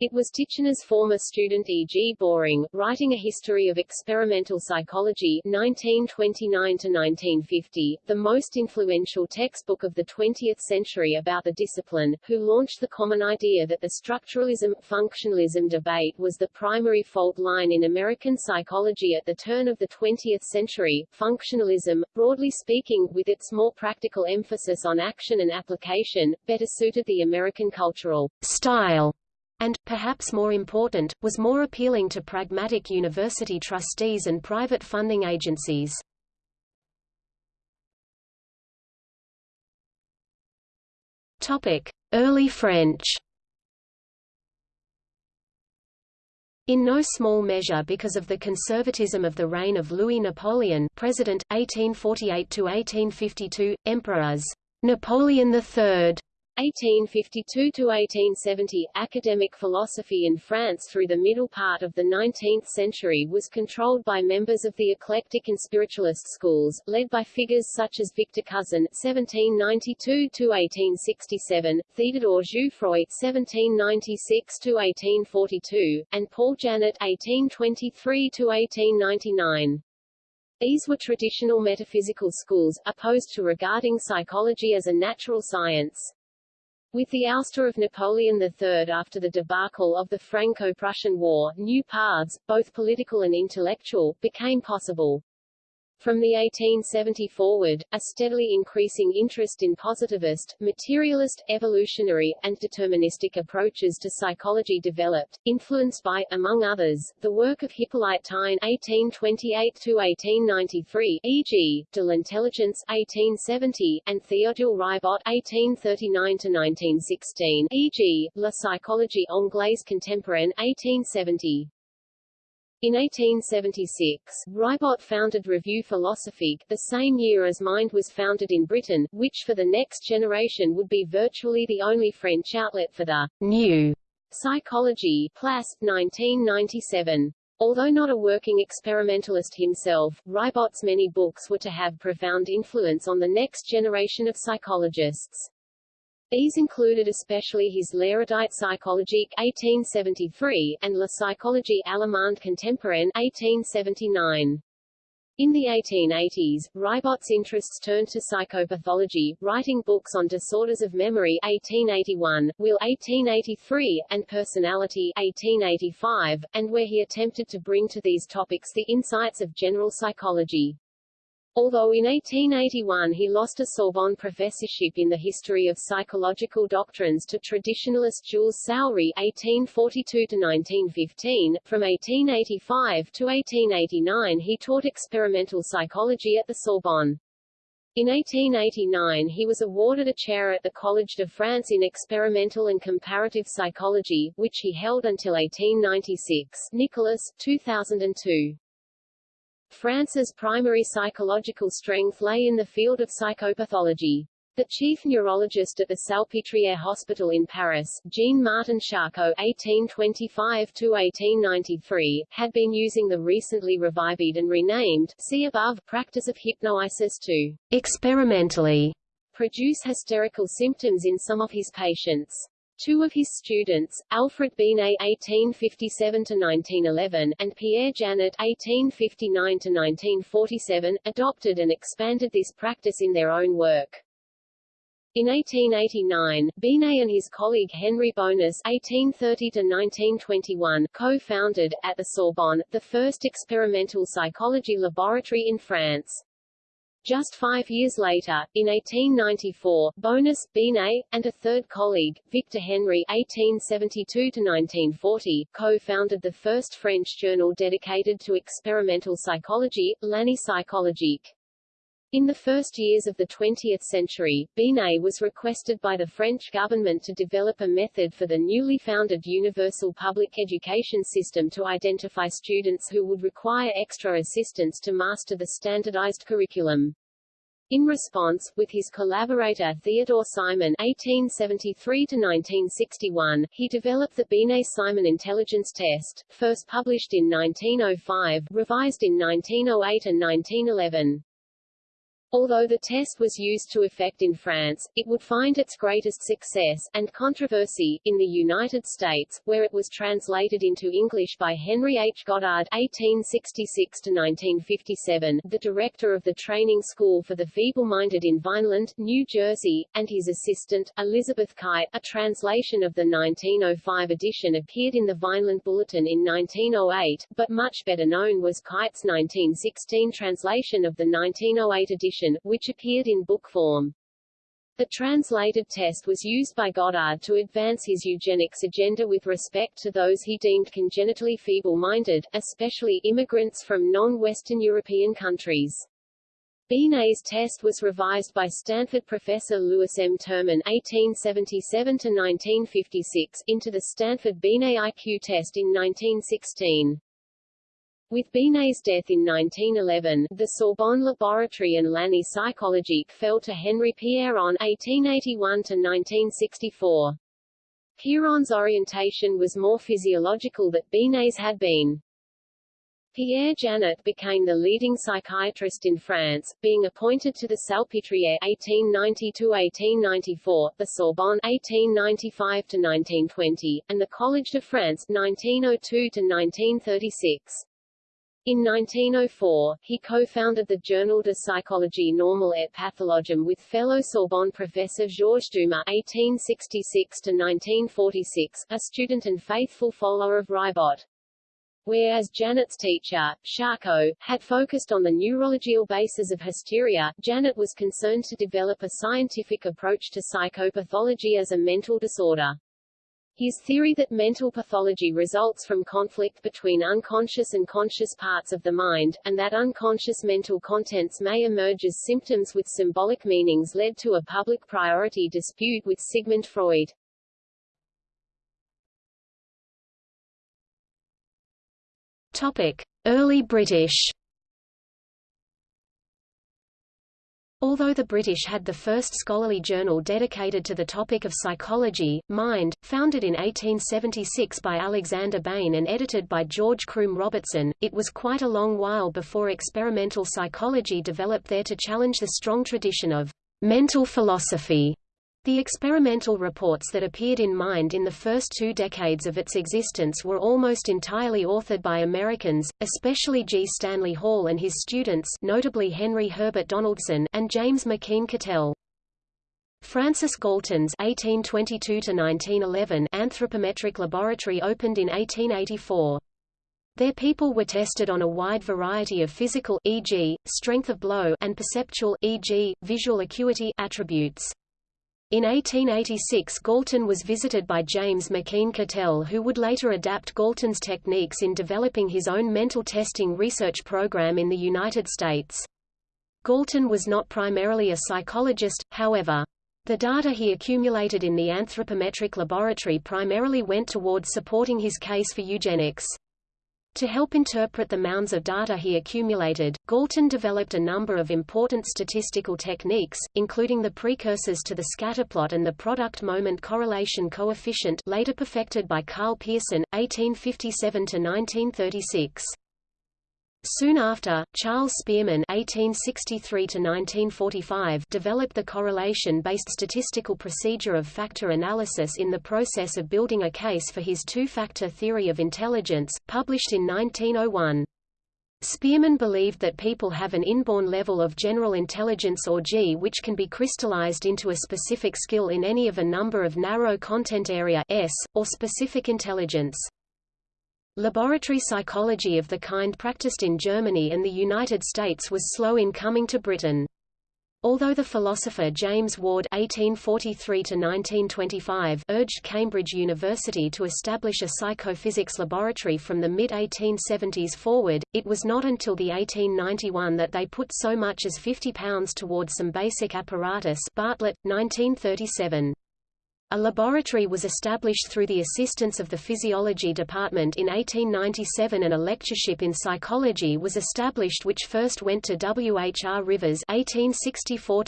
It was Titchener's former student E. G. Boring, writing a history of experimental psychology 1929-1950, the most influential textbook of the 20th century about the discipline, who launched the common idea that the structuralism-functionalism debate was the primary fault line in American psychology at the turn of the 20th century. Functionalism, broadly speaking, with its more practical emphasis on action and application, better suited the American cultural style and, perhaps more important, was more appealing to pragmatic university trustees and private funding agencies. Early French In no small measure because of the conservatism of the reign of Louis Napoleon President, 1848–1852, Emperors Napoleon III 1852 to 1870, academic philosophy in France through the middle part of the 19th century was controlled by members of the eclectic and spiritualist schools, led by figures such as Victor Cousin (1792 to 1867), Theodore Jouffroy (1796 to 1842), and Paul Janet (1823 to 1899). These were traditional metaphysical schools, opposed to regarding psychology as a natural science. With the ouster of Napoleon III after the debacle of the Franco-Prussian War, new paths, both political and intellectual, became possible. From the 1870 forward, a steadily increasing interest in positivist, materialist, evolutionary, and deterministic approaches to psychology developed, influenced by, among others, the work of Hippolyte Taine (1828–1893), e.g., De l'intelligence (1870) and Théodule Ribot (1839–1916), e.g., La psychologie anglaise contemporaine (1870). In 1876, Ribot founded Revue Philosophique, the same year as Mind was founded in Britain, which for the next generation would be virtually the only French outlet for the new psychology. Place, 1997. Although not a working experimentalist himself, Ribot's many books were to have profound influence on the next generation of psychologists. These included especially his L'hérédité psychologique 1873, and La psychologie allemande contemporaine 1879. In the 1880s, Ribot's interests turned to psychopathology, writing books on disorders of memory 1881, will 1883, and personality 1885, and where he attempted to bring to these topics the insights of general psychology. Although in 1881 he lost a Sorbonne professorship in the history of psychological doctrines to traditionalist Jules Soury (1842–1915), from 1885 to 1889 he taught experimental psychology at the Sorbonne. In 1889 he was awarded a chair at the Collège de France in experimental and comparative psychology, which he held until 1896. Nicholas, 2002. France's primary psychological strength lay in the field of psychopathology. The chief neurologist at the Salpêtrière Hospital in Paris, Jean-Martin Charcot (1825–1893), had been using the recently revived and renamed see above practice of hypnosis to experimentally produce hysterical symptoms in some of his patients. Two of his students, Alfred Binet (1857–1911) and Pierre Janet (1859–1947), adopted and expanded this practice in their own work. In 1889, Binet and his colleague Henry Beaunis (1830–1921) co-founded, at the Sorbonne, the first experimental psychology laboratory in France. Just five years later, in 1894, Beaunis, Binet, and a third colleague, Victor Henry (1872–1940), co-founded the first French journal dedicated to experimental psychology, L'Année psychologique. In the first years of the 20th century, Binet was requested by the French government to develop a method for the newly founded universal public education system to identify students who would require extra assistance to master the standardized curriculum. In response, with his collaborator Theodore Simon (1873–1961), he developed the Binet-Simon intelligence test, first published in 1905, revised in 1908 and 1911. Although the test was used to effect in France, it would find its greatest success, and controversy, in the United States, where it was translated into English by Henry H. Goddard (1866–1957), the director of the training school for the feeble-minded in Vineland, New Jersey, and his assistant, Elizabeth Kite. A translation of the 1905 edition appeared in the Vineland Bulletin in 1908, but much better known was Kite's 1916 translation of the 1908 edition which appeared in book form. The translated test was used by Goddard to advance his eugenics agenda with respect to those he deemed congenitally feeble-minded, especially immigrants from non-Western European countries. Binet's test was revised by Stanford professor Louis M. Terman (1877–1956) into the Stanford Binet IQ test in 1916. With Binet's death in 1911, the Sorbonne Laboratory and L'Année psychologique fell to Henri Piéron (1881–1964). Piéron's orientation was more physiological than Binet's had been. Pierre Janet became the leading psychiatrist in France, being appointed to the Salpêtrière (1890–1894), the Sorbonne (1895–1920), and the Collège de France (1902–1936). In 1904, he co-founded the Journal de Psychologie Normale et Pathologique with fellow Sorbonne professor Georges Dumas (1866–1946), a student and faithful follower of Ribot. Whereas Janet's teacher, Charcot, had focused on the neurological basis of hysteria, Janet was concerned to develop a scientific approach to psychopathology as a mental disorder. His theory that mental pathology results from conflict between unconscious and conscious parts of the mind, and that unconscious mental contents may emerge as symptoms with symbolic meanings led to a public priority dispute with Sigmund Freud. Topic: Early British Although the British had the first scholarly journal dedicated to the topic of psychology, Mind, founded in 1876 by Alexander Bain and edited by George Croom Robertson, it was quite a long while before experimental psychology developed there to challenge the strong tradition of mental philosophy the experimental reports that appeared in Mind in the first two decades of its existence were almost entirely authored by Americans, especially G. Stanley Hall and his students notably Henry Herbert Donaldson and James McKeen Cattell. Francis Galton's 1822 anthropometric laboratory opened in 1884. Their people were tested on a wide variety of physical e.g., strength of blow and perceptual e.g., visual acuity attributes. In 1886 Galton was visited by James McKeen Cattell who would later adapt Galton's techniques in developing his own mental testing research program in the United States. Galton was not primarily a psychologist, however. The data he accumulated in the anthropometric laboratory primarily went towards supporting his case for eugenics. To help interpret the mounds of data he accumulated, Galton developed a number of important statistical techniques, including the precursors to the scatterplot and the product moment correlation coefficient later perfected by Karl Pearson, 1857–1936. Soon after, Charles Spearman (1863–1945) developed the correlation-based statistical procedure of factor analysis in the process of building a case for his two-factor theory of intelligence, published in 1901. Spearman believed that people have an inborn level of general intelligence or G which can be crystallized into a specific skill in any of a number of narrow content area S, or specific intelligence. Laboratory psychology of the kind practiced in Germany and the United States was slow in coming to Britain. Although the philosopher James Ward (1843–1925) urged Cambridge University to establish a psychophysics laboratory from the mid-1870s forward, it was not until the 1891 that they put so much as £50 towards some basic apparatus. Bartlett, 1937. A laboratory was established through the assistance of the Physiology Department in 1897 and a lectureship in psychology was established which first went to W. H. R. Rivers 1864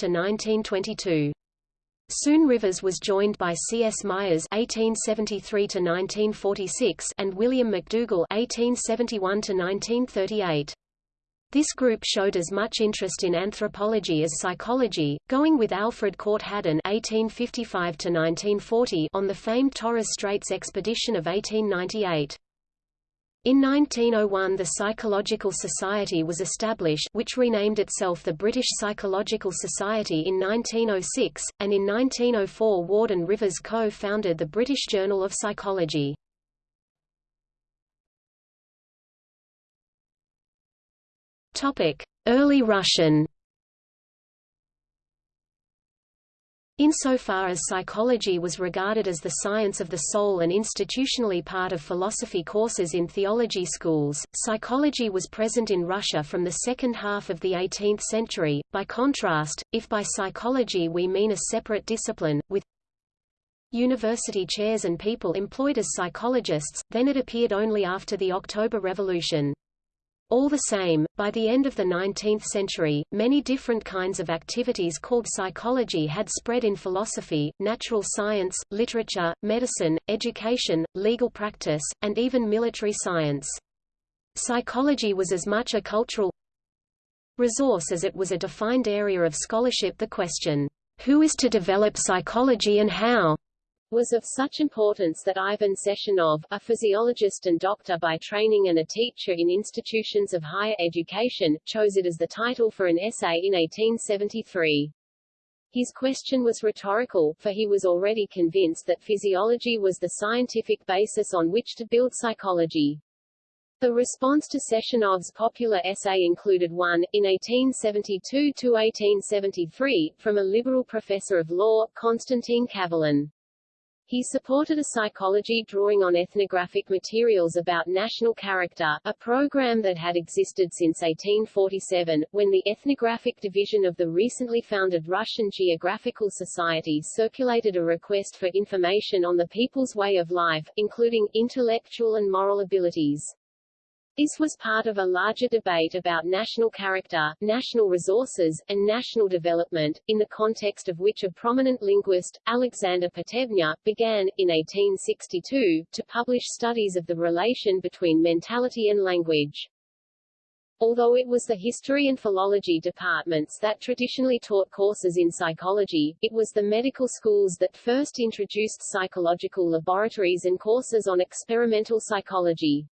Soon Rivers was joined by C. S. Myers (1873–1946) and William McDougall (1871–1938). This group showed as much interest in anthropology as psychology, going with Alfred Court Haddon (1855–1940) on the famed Torres Straits expedition of 1898. In 1901 the Psychological Society was established which renamed itself the British Psychological Society in 1906, and in 1904 Ward and Rivers co-founded the British Journal of Psychology. Early Russian. Insofar as psychology was regarded as the science of the soul and institutionally part of philosophy courses in theology schools, psychology was present in Russia from the second half of the 18th century. By contrast, if by psychology we mean a separate discipline, with university chairs and people employed as psychologists, then it appeared only after the October Revolution. All the same, by the end of the 19th century, many different kinds of activities called psychology had spread in philosophy, natural science, literature, medicine, education, legal practice, and even military science. Psychology was as much a cultural resource as it was a defined area of scholarship the question, who is to develop psychology and how? Was of such importance that Ivan Sechenov, a physiologist and doctor by training and a teacher in institutions of higher education, chose it as the title for an essay in 1873. His question was rhetorical, for he was already convinced that physiology was the scientific basis on which to build psychology. The response to Sechenov's popular essay included one, in 1872–1873, from a liberal professor of law, Konstantin Kavelin. He supported a psychology drawing on ethnographic materials about national character, a program that had existed since 1847, when the ethnographic division of the recently founded Russian Geographical Society circulated a request for information on the people's way of life, including intellectual and moral abilities. This was part of a larger debate about national character, national resources, and national development, in the context of which a prominent linguist, Alexander Potemkin, began, in 1862, to publish studies of the relation between mentality and language. Although it was the history and philology departments that traditionally taught courses in psychology, it was the medical schools that first introduced psychological laboratories and courses on experimental psychology.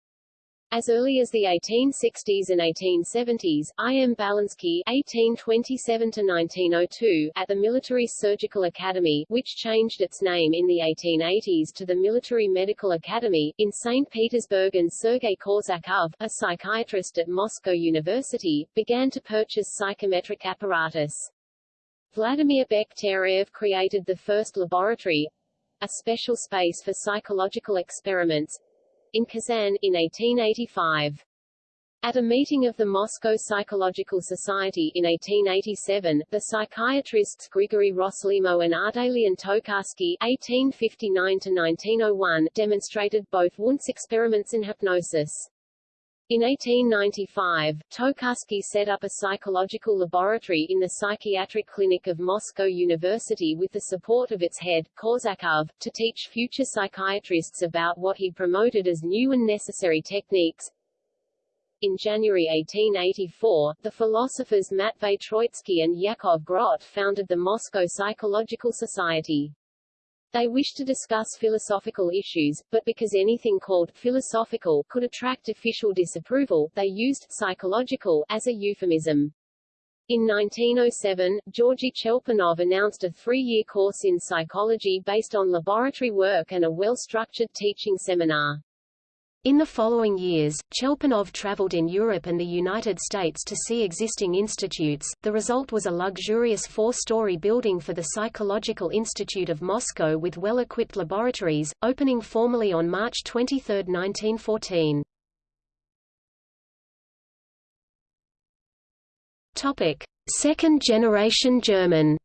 As early as the 1860s and 1870s, I. M. Balinsky (1827–1902) at the Military Surgical Academy, which changed its name in the 1880s to the Military Medical Academy, in St. Petersburg and Sergei Korsakov, a psychiatrist at Moscow University, began to purchase psychometric apparatus. Vladimir Bekhterev created the first laboratory, a special space for psychological experiments, in Kazan, in 1885. At a meeting of the Moscow Psychological Society in 1887, the psychiatrists Grigory Rossolimo and Ardalian Tokarsky (1859–1901) demonstrated both Wundt's experiments in hypnosis. In 1895, Tokarsky set up a psychological laboratory in the psychiatric clinic of Moscow University with the support of its head, Korsakov, to teach future psychiatrists about what he promoted as new and necessary techniques. In January 1884, the philosophers Matvei Troitsky and Yakov Grot founded the Moscow Psychological Society. They wished to discuss philosophical issues, but because anything called philosophical could attract official disapproval, they used psychological as a euphemism. In 1907, Georgy Chelpanov announced a three-year course in psychology based on laboratory work and a well-structured teaching seminar. In the following years, Chelpanov traveled in Europe and the United States to see existing institutes. The result was a luxurious four-story building for the Psychological Institute of Moscow with well-equipped laboratories, opening formally on March 23, 1914. Topic: Second-generation German.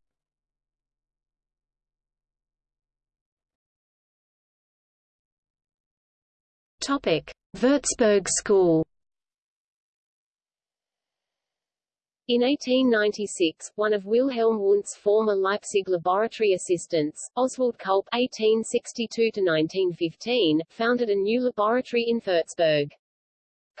Topic: Würzburg School. In 1896, one of Wilhelm Wundt's former Leipzig laboratory assistants, Oswald Kulp (1862–1915), founded a new laboratory in Würzburg.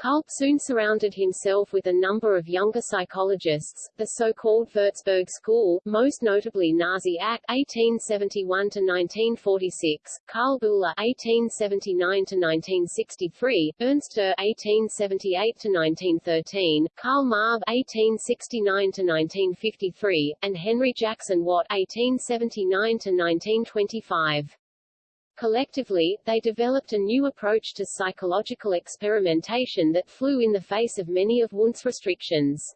Kulp soon surrounded himself with a number of younger psychologists, the so-called Würzburg School, most notably Narziß Ach (1871–1946), Karl Buhler (1879–1963), Ernst Dürr (1878–1913), Karl Marbe (1869–1953), and Henry Jackson Watt (1879–1925). Collectively, they developed a new approach to psychological experimentation that flew in the face of many of Wundt's restrictions.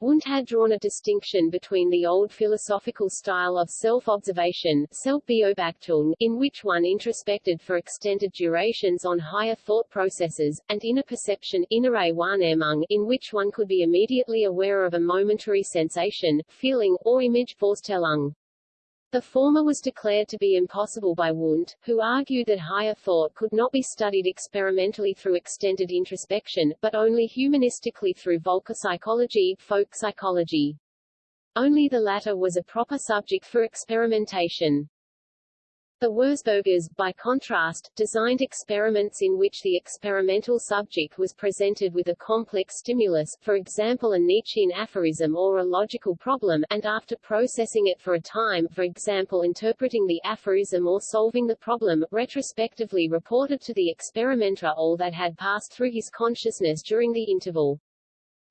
Wundt had drawn a distinction between the old philosophical style of self-observation in which one introspected for extended durations on higher thought processes, and inner perception Wahrnehmung, in which one could be immediately aware of a momentary sensation, feeling, or image Vorstellung. The former was declared to be impossible by Wundt, who argued that higher thought could not be studied experimentally through extended introspection, but only humanistically through Völkerpsychologie, folk psychology. Only the latter was a proper subject for experimentation. The Wurzburgers, by contrast, designed experiments in which the experimental subject was presented with a complex stimulus, for example a Nietzschean aphorism or a logical problem, and after processing it for a time, for example interpreting the aphorism or solving the problem, retrospectively reported to the experimenter all that had passed through his consciousness during the interval.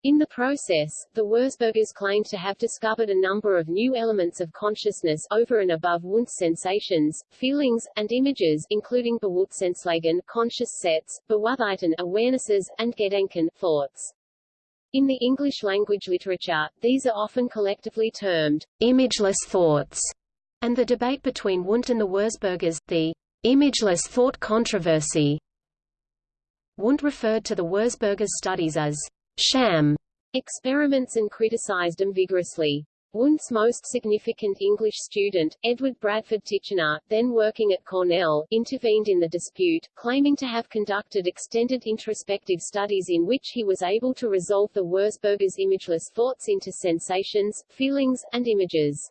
In the process, the Wurzburgers claimed to have discovered a number of new elements of consciousness over and above Wundt's sensations, feelings, and images, including Bewusstseinslagen conscious sets, Bewusstheiten awarenesses, and Gedanken thoughts. In the English language literature, these are often collectively termed imageless thoughts, and the debate between Wundt and the Wurzburgers, the imageless thought controversy. Wundt referred to the Wurzburgers' studies as sham experiments and criticized them vigorously. Wundt's most significant English student, Edward Bradford Titchener, then working at Cornell, intervened in the dispute, claiming to have conducted extended introspective studies in which he was able to resolve the Wurzburgers' imageless thoughts into sensations, feelings, and images.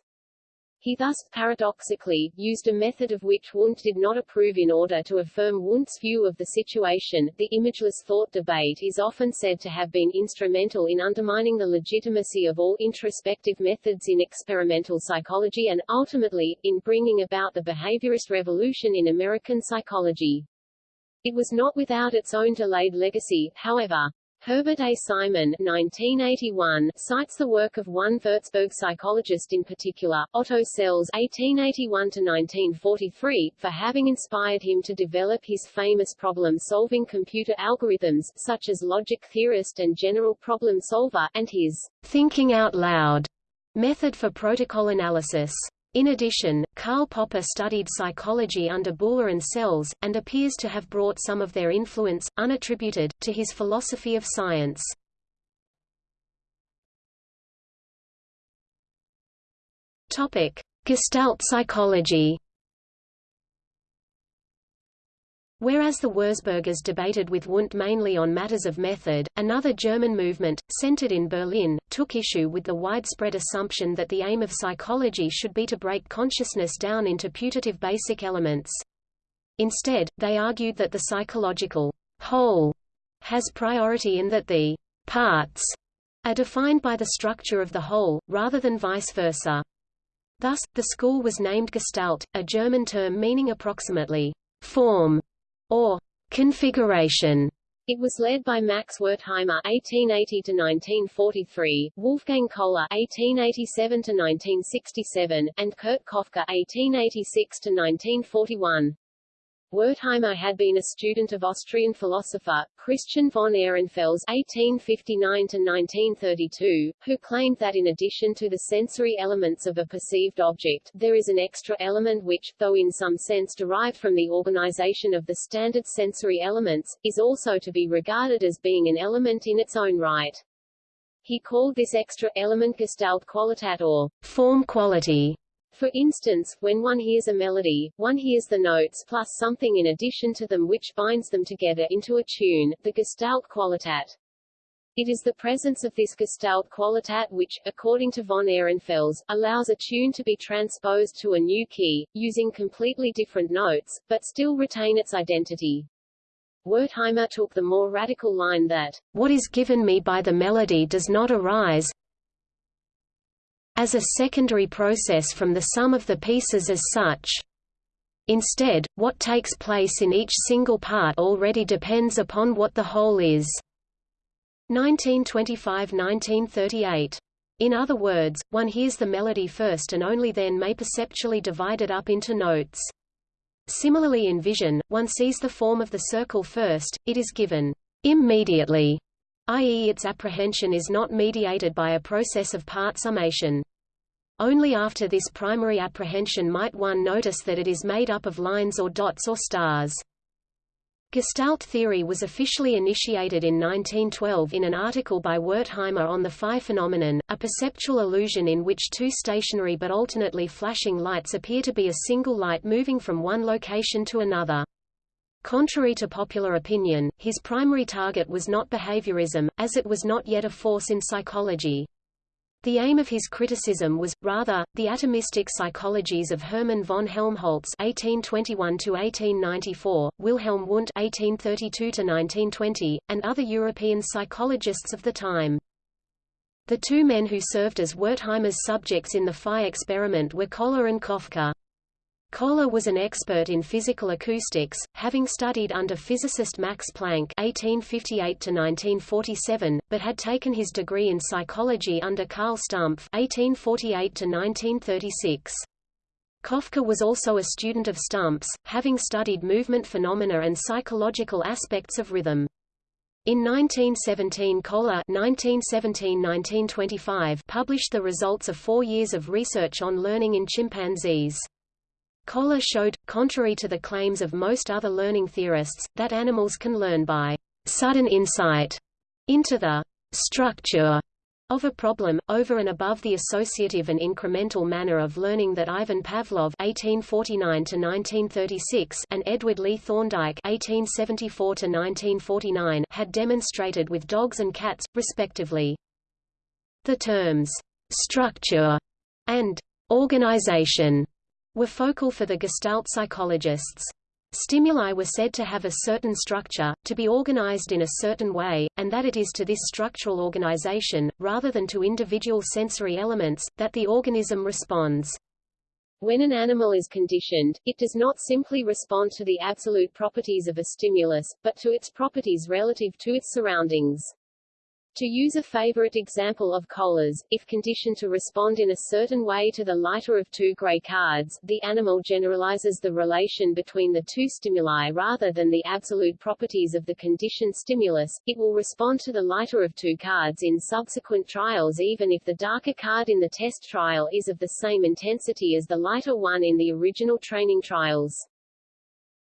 He thus, paradoxically, used a method of which Wundt did not approve in order to affirm Wundt's view of the situation. The imageless thought debate is often said to have been instrumental in undermining the legitimacy of all introspective methods in experimental psychology and, ultimately, in bringing about the behaviorist revolution in American psychology. It was not without its own delayed legacy, however. Herbert A. Simon 1981, cites the work of one Würzburg psychologist in particular, Otto Selz (1881–1943), for having inspired him to develop his famous problem-solving computer algorithms, such as logic theorist and general problem solver, and his thinking out loud method for protocol analysis. In addition, Karl Popper studied psychology under Buhler and Selz, and appears to have brought some of their influence, unattributed, to his philosophy of science. Gestalt psychology Whereas the Wurzburgers debated with Wundt mainly on matters of method, another German movement, centered in Berlin, took issue with the widespread assumption that the aim of psychology should be to break consciousness down into putative basic elements. Instead, they argued that the psychological whole has priority in that the parts are defined by the structure of the whole, rather than vice versa. Thus, the school was named Gestalt, a German term meaning approximately form or configuration. It was led by Max Wertheimer (1880–1943), Wolfgang Kohler (1887–1967), and Kurt Koffka (1886–1941). Wertheimer had been a student of Austrian philosopher, Christian von Ehrenfels (1859–1932), who claimed that in addition to the sensory elements of a perceived object, there is an extra element which, though in some sense derived from the organization of the standard sensory elements, is also to be regarded as being an element in its own right. He called this extra element Gestaltqualität or form quality. For instance, when one hears a melody, one hears the notes plus something in addition to them which binds them together into a tune, the Gestalt Qualitat. It is the presence of this Gestalt Qualitat which, according to von Ehrenfels, allows a tune to be transposed to a new key, using completely different notes, but still retain its identity. Wertheimer took the more radical line that, what is given me by the melody does not arise, as a secondary process from the sum of the pieces as such. Instead, what takes place in each single part already depends upon what the whole is. 1925–1938. In other words, one hears the melody first and only then may perceptually divide it up into notes. Similarly in vision, one sees the form of the circle first, it is given immediately, i.e. its apprehension is not mediated by a process of part summation. Only after this primary apprehension might one notice that it is made up of lines or dots or stars. Gestalt theory was officially initiated in 1912 in an article by Wertheimer on the phi phenomenon, a perceptual illusion in which two stationary but alternately flashing lights appear to be a single light moving from one location to another. Contrary to popular opinion, his primary target was not behaviorism, as it was not yet a force in psychology. The aim of his criticism was, rather, the atomistic psychologies of Hermann von Helmholtz (1821–1894), Wilhelm Wundt (1832–1920), and other European psychologists of the time. The two men who served as Wertheimer's subjects in the phi experiment were Kohler and Koffka. Kohler was an expert in physical acoustics, having studied under physicist Max Planck (1858–1947), but had taken his degree in psychology under Carl Stumpf (1848–1936). Koffka was also a student of Stumpf's, having studied movement phenomena and psychological aspects of rhythm. In 1917 Kohler 1917 published the results of four years of research on learning in chimpanzees. Kohler showed, contrary to the claims of most other learning theorists, that animals can learn by sudden insight into the structure of a problem, over and above the associative and incremental manner of learning that Ivan Pavlov (1849–1936) and Edward Lee Thorndike (1874–1949) had demonstrated with dogs and cats, respectively. The terms "structure" and "organization" were focal for the Gestalt psychologists. Stimuli were said to have a certain structure, to be organized in a certain way, and that it is to this structural organization, rather than to individual sensory elements, that the organism responds. When an animal is conditioned, it does not simply respond to the absolute properties of a stimulus, but to its properties relative to its surroundings. To use a favorite example of Kohler's, if conditioned to respond in a certain way to the lighter of two gray cards, the animal generalizes the relation between the two stimuli rather than the absolute properties of the conditioned stimulus, it will respond to the lighter of two cards in subsequent trials even if the darker card in the test trial is of the same intensity as the lighter one in the original training trials.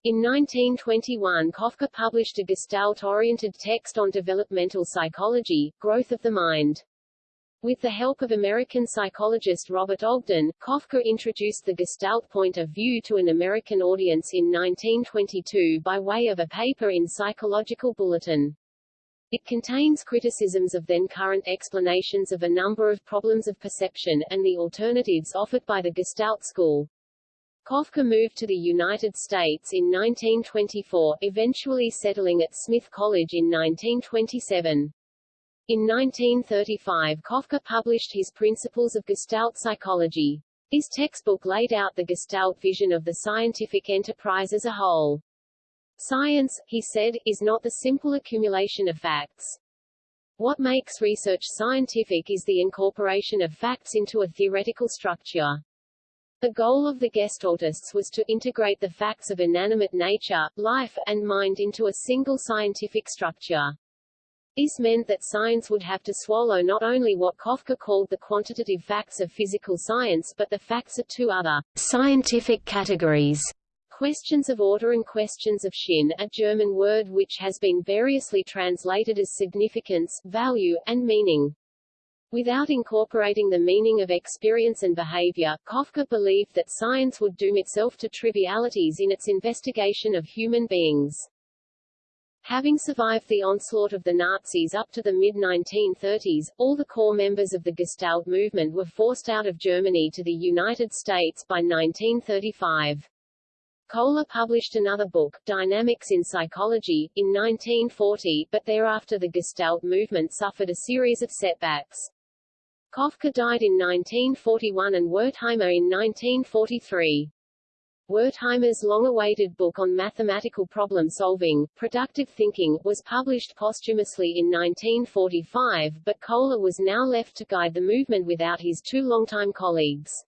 In 1921 Koffka published a Gestalt-oriented text on developmental psychology, Growth of the Mind. With the help of American psychologist Robert Ogden, Koffka introduced the Gestalt point of view to an American audience in 1922 by way of a paper in Psychological Bulletin. It contains criticisms of then-current explanations of a number of problems of perception, and the alternatives offered by the Gestalt school. Koffka moved to the United States in 1924, eventually settling at Smith College in 1927. In 1935 Koffka published his Principles of Gestalt Psychology. His textbook laid out the Gestalt vision of the scientific enterprise as a whole. Science, he said, is not the simple accumulation of facts. What makes research scientific is the incorporation of facts into a theoretical structure. The goal of the Gestaltists was to integrate the facts of inanimate nature, life, and mind into a single scientific structure. This meant that science would have to swallow not only what Koffka called the quantitative facts of physical science but the facts of two other scientific categories, questions of order and questions of Sinn, a German word which has been variously translated as significance, value, and meaning. Without incorporating the meaning of experience and behavior, Koffka believed that science would doom itself to trivialities in its investigation of human beings. Having survived the onslaught of the Nazis up to the mid-1930s, all the core members of the Gestalt movement were forced out of Germany to the United States by 1935. Kohler published another book, Dynamics in Psychology, in 1940, but thereafter the Gestalt movement suffered a series of setbacks. Koffka died in 1941 and Wertheimer in 1943. Wertheimer's long-awaited book on mathematical problem-solving, productive thinking, was published posthumously in 1945 but Kohler was now left to guide the movement without his two longtime colleagues.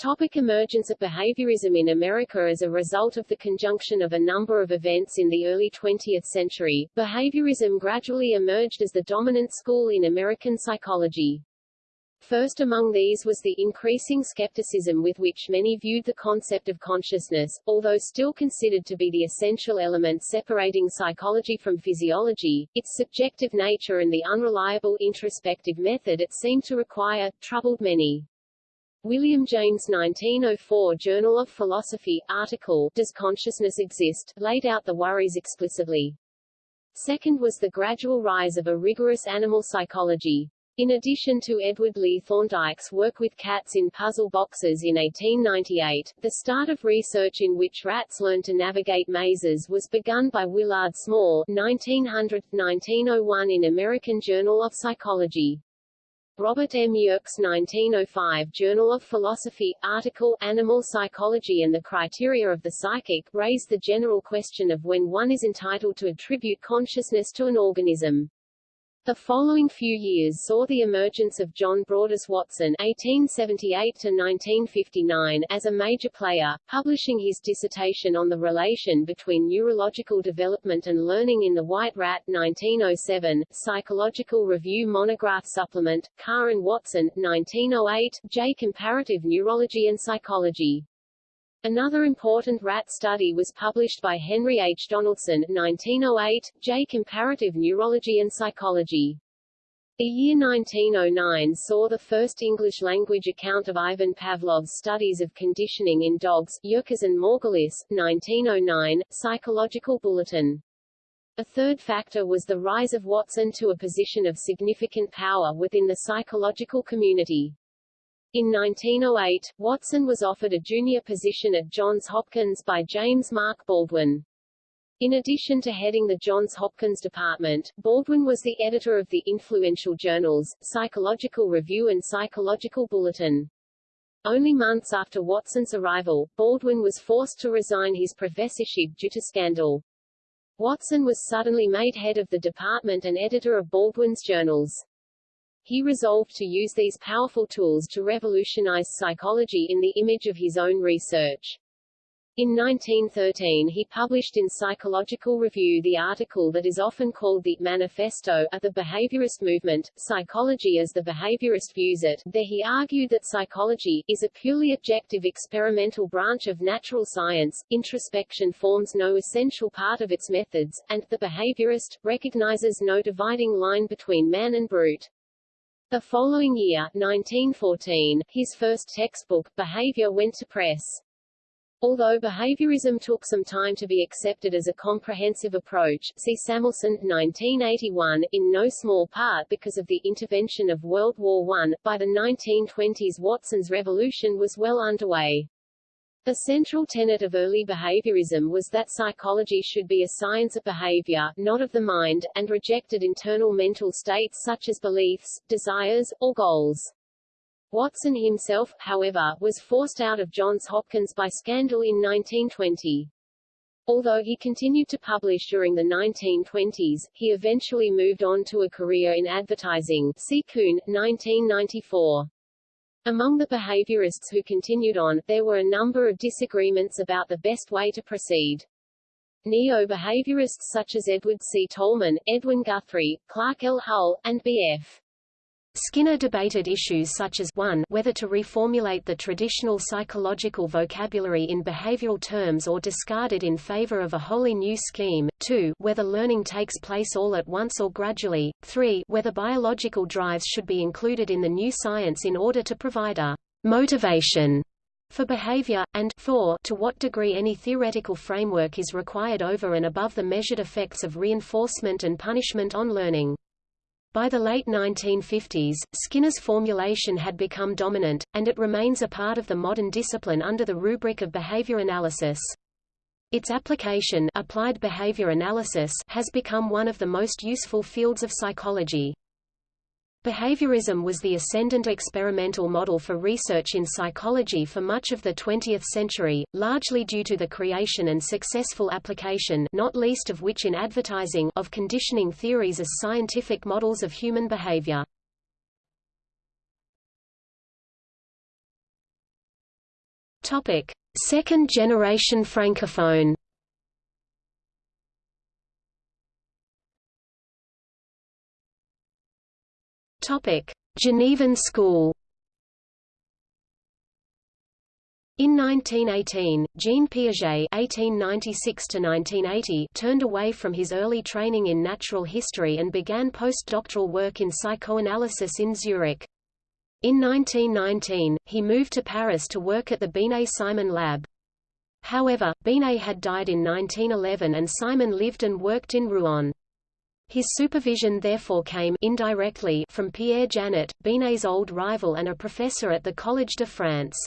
Topic emergence of behaviorism in America As a result of the conjunction of a number of events in the early 20th century, behaviorism gradually emerged as the dominant school in American psychology. First among these was the increasing skepticism with which many viewed the concept of consciousness, although still considered to be the essential element separating psychology from physiology, its subjective nature and the unreliable introspective method it seemed to require, troubled many. William James 1904 Journal of Philosophy, article Does Consciousness Exist? laid out the worries explicitly. Second was the gradual rise of a rigorous animal psychology. In addition to Edward Lee Thorndike's work with cats in puzzle boxes in 1898, the start of research in which rats learn to navigate mazes was begun by Willard Small 1900-1901 in American Journal of Psychology. Robert M. Yerkes 1905 Journal of Philosophy, article Animal Psychology and the Criteria of the Psychic raised the general question of when one is entitled to attribute consciousness to an organism. The following few years saw the emergence of John Broadus Watson (1878–1959) as a major player, publishing his dissertation on the relation between neurological development and learning in the White Rat 1907, Psychological Review Monograph Supplement, Carr and Watson 1908, J. Comparative Neurology and Psychology. Another important rat study was published by Henry H. Donaldson 1908, J. Comparative Neurology and Psychology. The year 1909 saw the first English-language account of Ivan Pavlov's studies of conditioning in dogs, Yerkes and Morgulis, 1909, Psychological Bulletin. A third factor was the rise of Watson to a position of significant power within the psychological community. In 1908, Watson was offered a junior position at Johns Hopkins by James Mark Baldwin. In addition to heading the Johns Hopkins department, Baldwin was the editor of the influential journals, Psychological Review and Psychological Bulletin. Only months after Watson's arrival, Baldwin was forced to resign his professorship due to scandal. Watson was suddenly made head of the department and editor of Baldwin's journals. He resolved to use these powerful tools to revolutionize psychology in the image of his own research. In 1913 he published in Psychological Review the article that is often called the Manifesto of the Behaviorist Movement, Psychology as the Behaviorist Views It. There he argued that psychology, is a purely objective experimental branch of natural science, introspection forms no essential part of its methods, and the behaviorist, recognizes no dividing line between man and brute. The following year, 1914, his first textbook, Behavior went to press. Although behaviorism took some time to be accepted as a comprehensive approach, see Samuelson, 1981, in no small part because of the intervention of World War I, by the 1920s Watson's revolution was well underway. The central tenet of early behaviorism was that psychology should be a science of behavior, not of the mind, and rejected internal mental states such as beliefs, desires, or goals. Watson himself, however, was forced out of Johns Hopkins by scandal in 1920. Although he continued to publish during the 1920s, he eventually moved on to a career in advertising see Kuhn, 1994. Among the behaviorists who continued on, there were a number of disagreements about the best way to proceed. Neo-behaviorists such as Edward C. Tolman, Edwin Guthrie, Clark L. Hull, and B.F. Skinner debated issues such as 1 whether to reformulate the traditional psychological vocabulary in behavioral terms or discard it in favor of a wholly new scheme, 2 whether learning takes place all at once or gradually, 3 whether biological drives should be included in the new science in order to provide a motivation for behavior, and 4 to what degree any theoretical framework is required over and above the measured effects of reinforcement and punishment on learning. By the late 1950s, Skinner's formulation had become dominant, and it remains a part of the modern discipline under the rubric of behavior analysis. Its application applied behavior analysis has become one of the most useful fields of psychology. Behaviorism was the ascendant experimental model for research in psychology for much of the 20th century, largely due to the creation and successful application not least of which in advertising of conditioning theories as scientific models of human behavior. Second generation francophone Topic: Genevan School. In 1918, Jean Piaget (1896–1980) turned away from his early training in natural history and began postdoctoral work in psychoanalysis in Zurich. In 1919, he moved to Paris to work at the Binet-Simon lab. However, Binet had died in 1911 and Simon lived and worked in Rouen. His supervision therefore came indirectly from Pierre Janet, Binet's old rival and a professor at the Collège de France.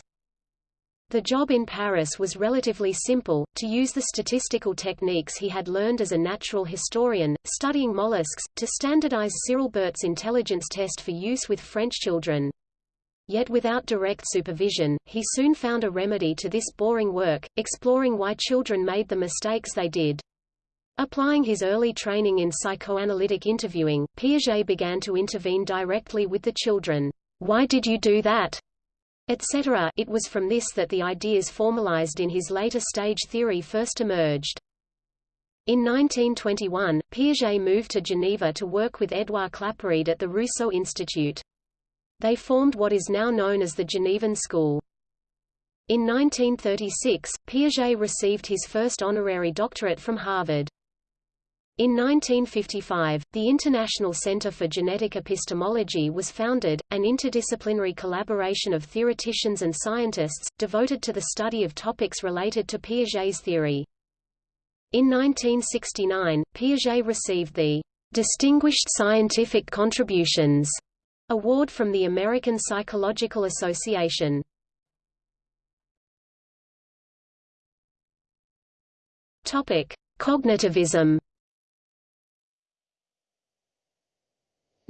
The job in Paris was relatively simple, to use the statistical techniques he had learned as a natural historian, studying mollusks, to standardize Cyril Burt's intelligence test for use with French children. Yet without direct supervision, he soon found a remedy to this boring work, exploring why children made the mistakes they did. Applying his early training in psychoanalytic interviewing, Piaget began to intervene directly with the children. Why did you do that? etc. It was from this that the ideas formalized in his later stage theory first emerged. In 1921, Piaget moved to Geneva to work with Édouard Claparède at the Rousseau Institute. They formed what is now known as the Genevan School. In 1936, Piaget received his first honorary doctorate from Harvard. In 1955, the International Center for Genetic Epistemology was founded, an interdisciplinary collaboration of theoreticians and scientists, devoted to the study of topics related to Piaget's theory. In 1969, Piaget received the Distinguished Scientific Contributions award from the American Psychological Association. Topic: Cognitivism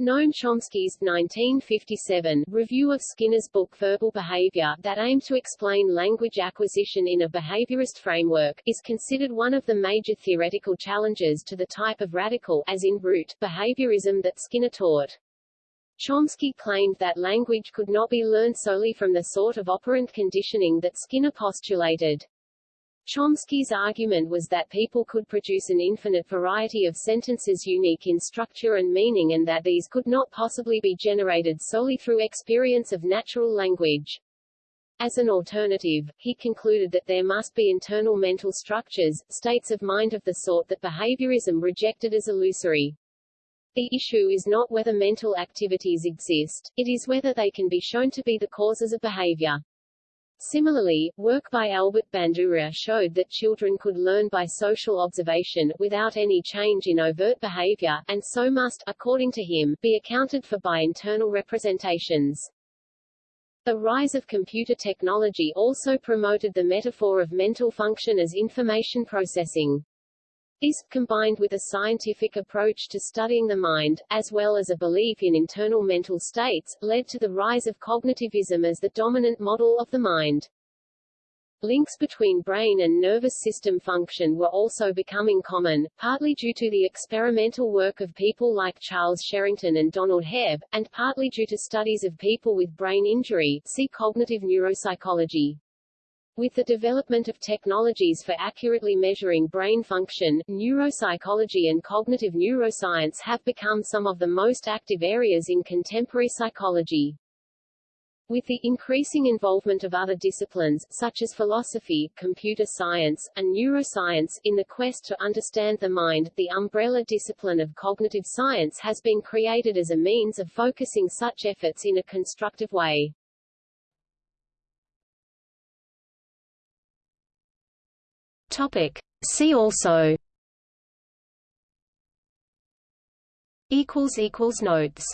Noam Chomsky's 1957 review of Skinner's book Verbal Behavior that aimed to explain language acquisition in a behaviorist framework, is considered one of the major theoretical challenges to the type of radical as in root behaviorism that Skinner taught. Chomsky claimed that language could not be learned solely from the sort of operant conditioning that Skinner postulated. Chomsky's argument was that people could produce an infinite variety of sentences unique in structure and meaning and that these could not possibly be generated solely through experience of natural language. As an alternative, he concluded that there must be internal mental structures, states of mind of the sort that behaviorism rejected as illusory. The issue is not whether mental activities exist, it is whether they can be shown to be the causes of behavior. Similarly, work by Albert Bandura showed that children could learn by social observation, without any change in overt behavior, and so must, according to him, be accounted for by internal representations. The rise of computer technology also promoted the metaphor of mental function as information processing. This, combined with a scientific approach to studying the mind, as well as a belief in internal mental states, led to the rise of cognitivism as the dominant model of the mind. Links between brain and nervous system function were also becoming common, partly due to the experimental work of people like Charles Sherrington and Donald Hebb, and partly due to studies of people with brain injury see cognitive neuropsychology. With the development of technologies for accurately measuring brain function, neuropsychology and cognitive neuroscience have become some of the most active areas in contemporary psychology. With the increasing involvement of other disciplines, such as philosophy, computer science, and neuroscience, in the quest to understand the mind, the umbrella discipline of cognitive science has been created as a means of focusing such efforts in a constructive way. Topic. See also Equals equals notes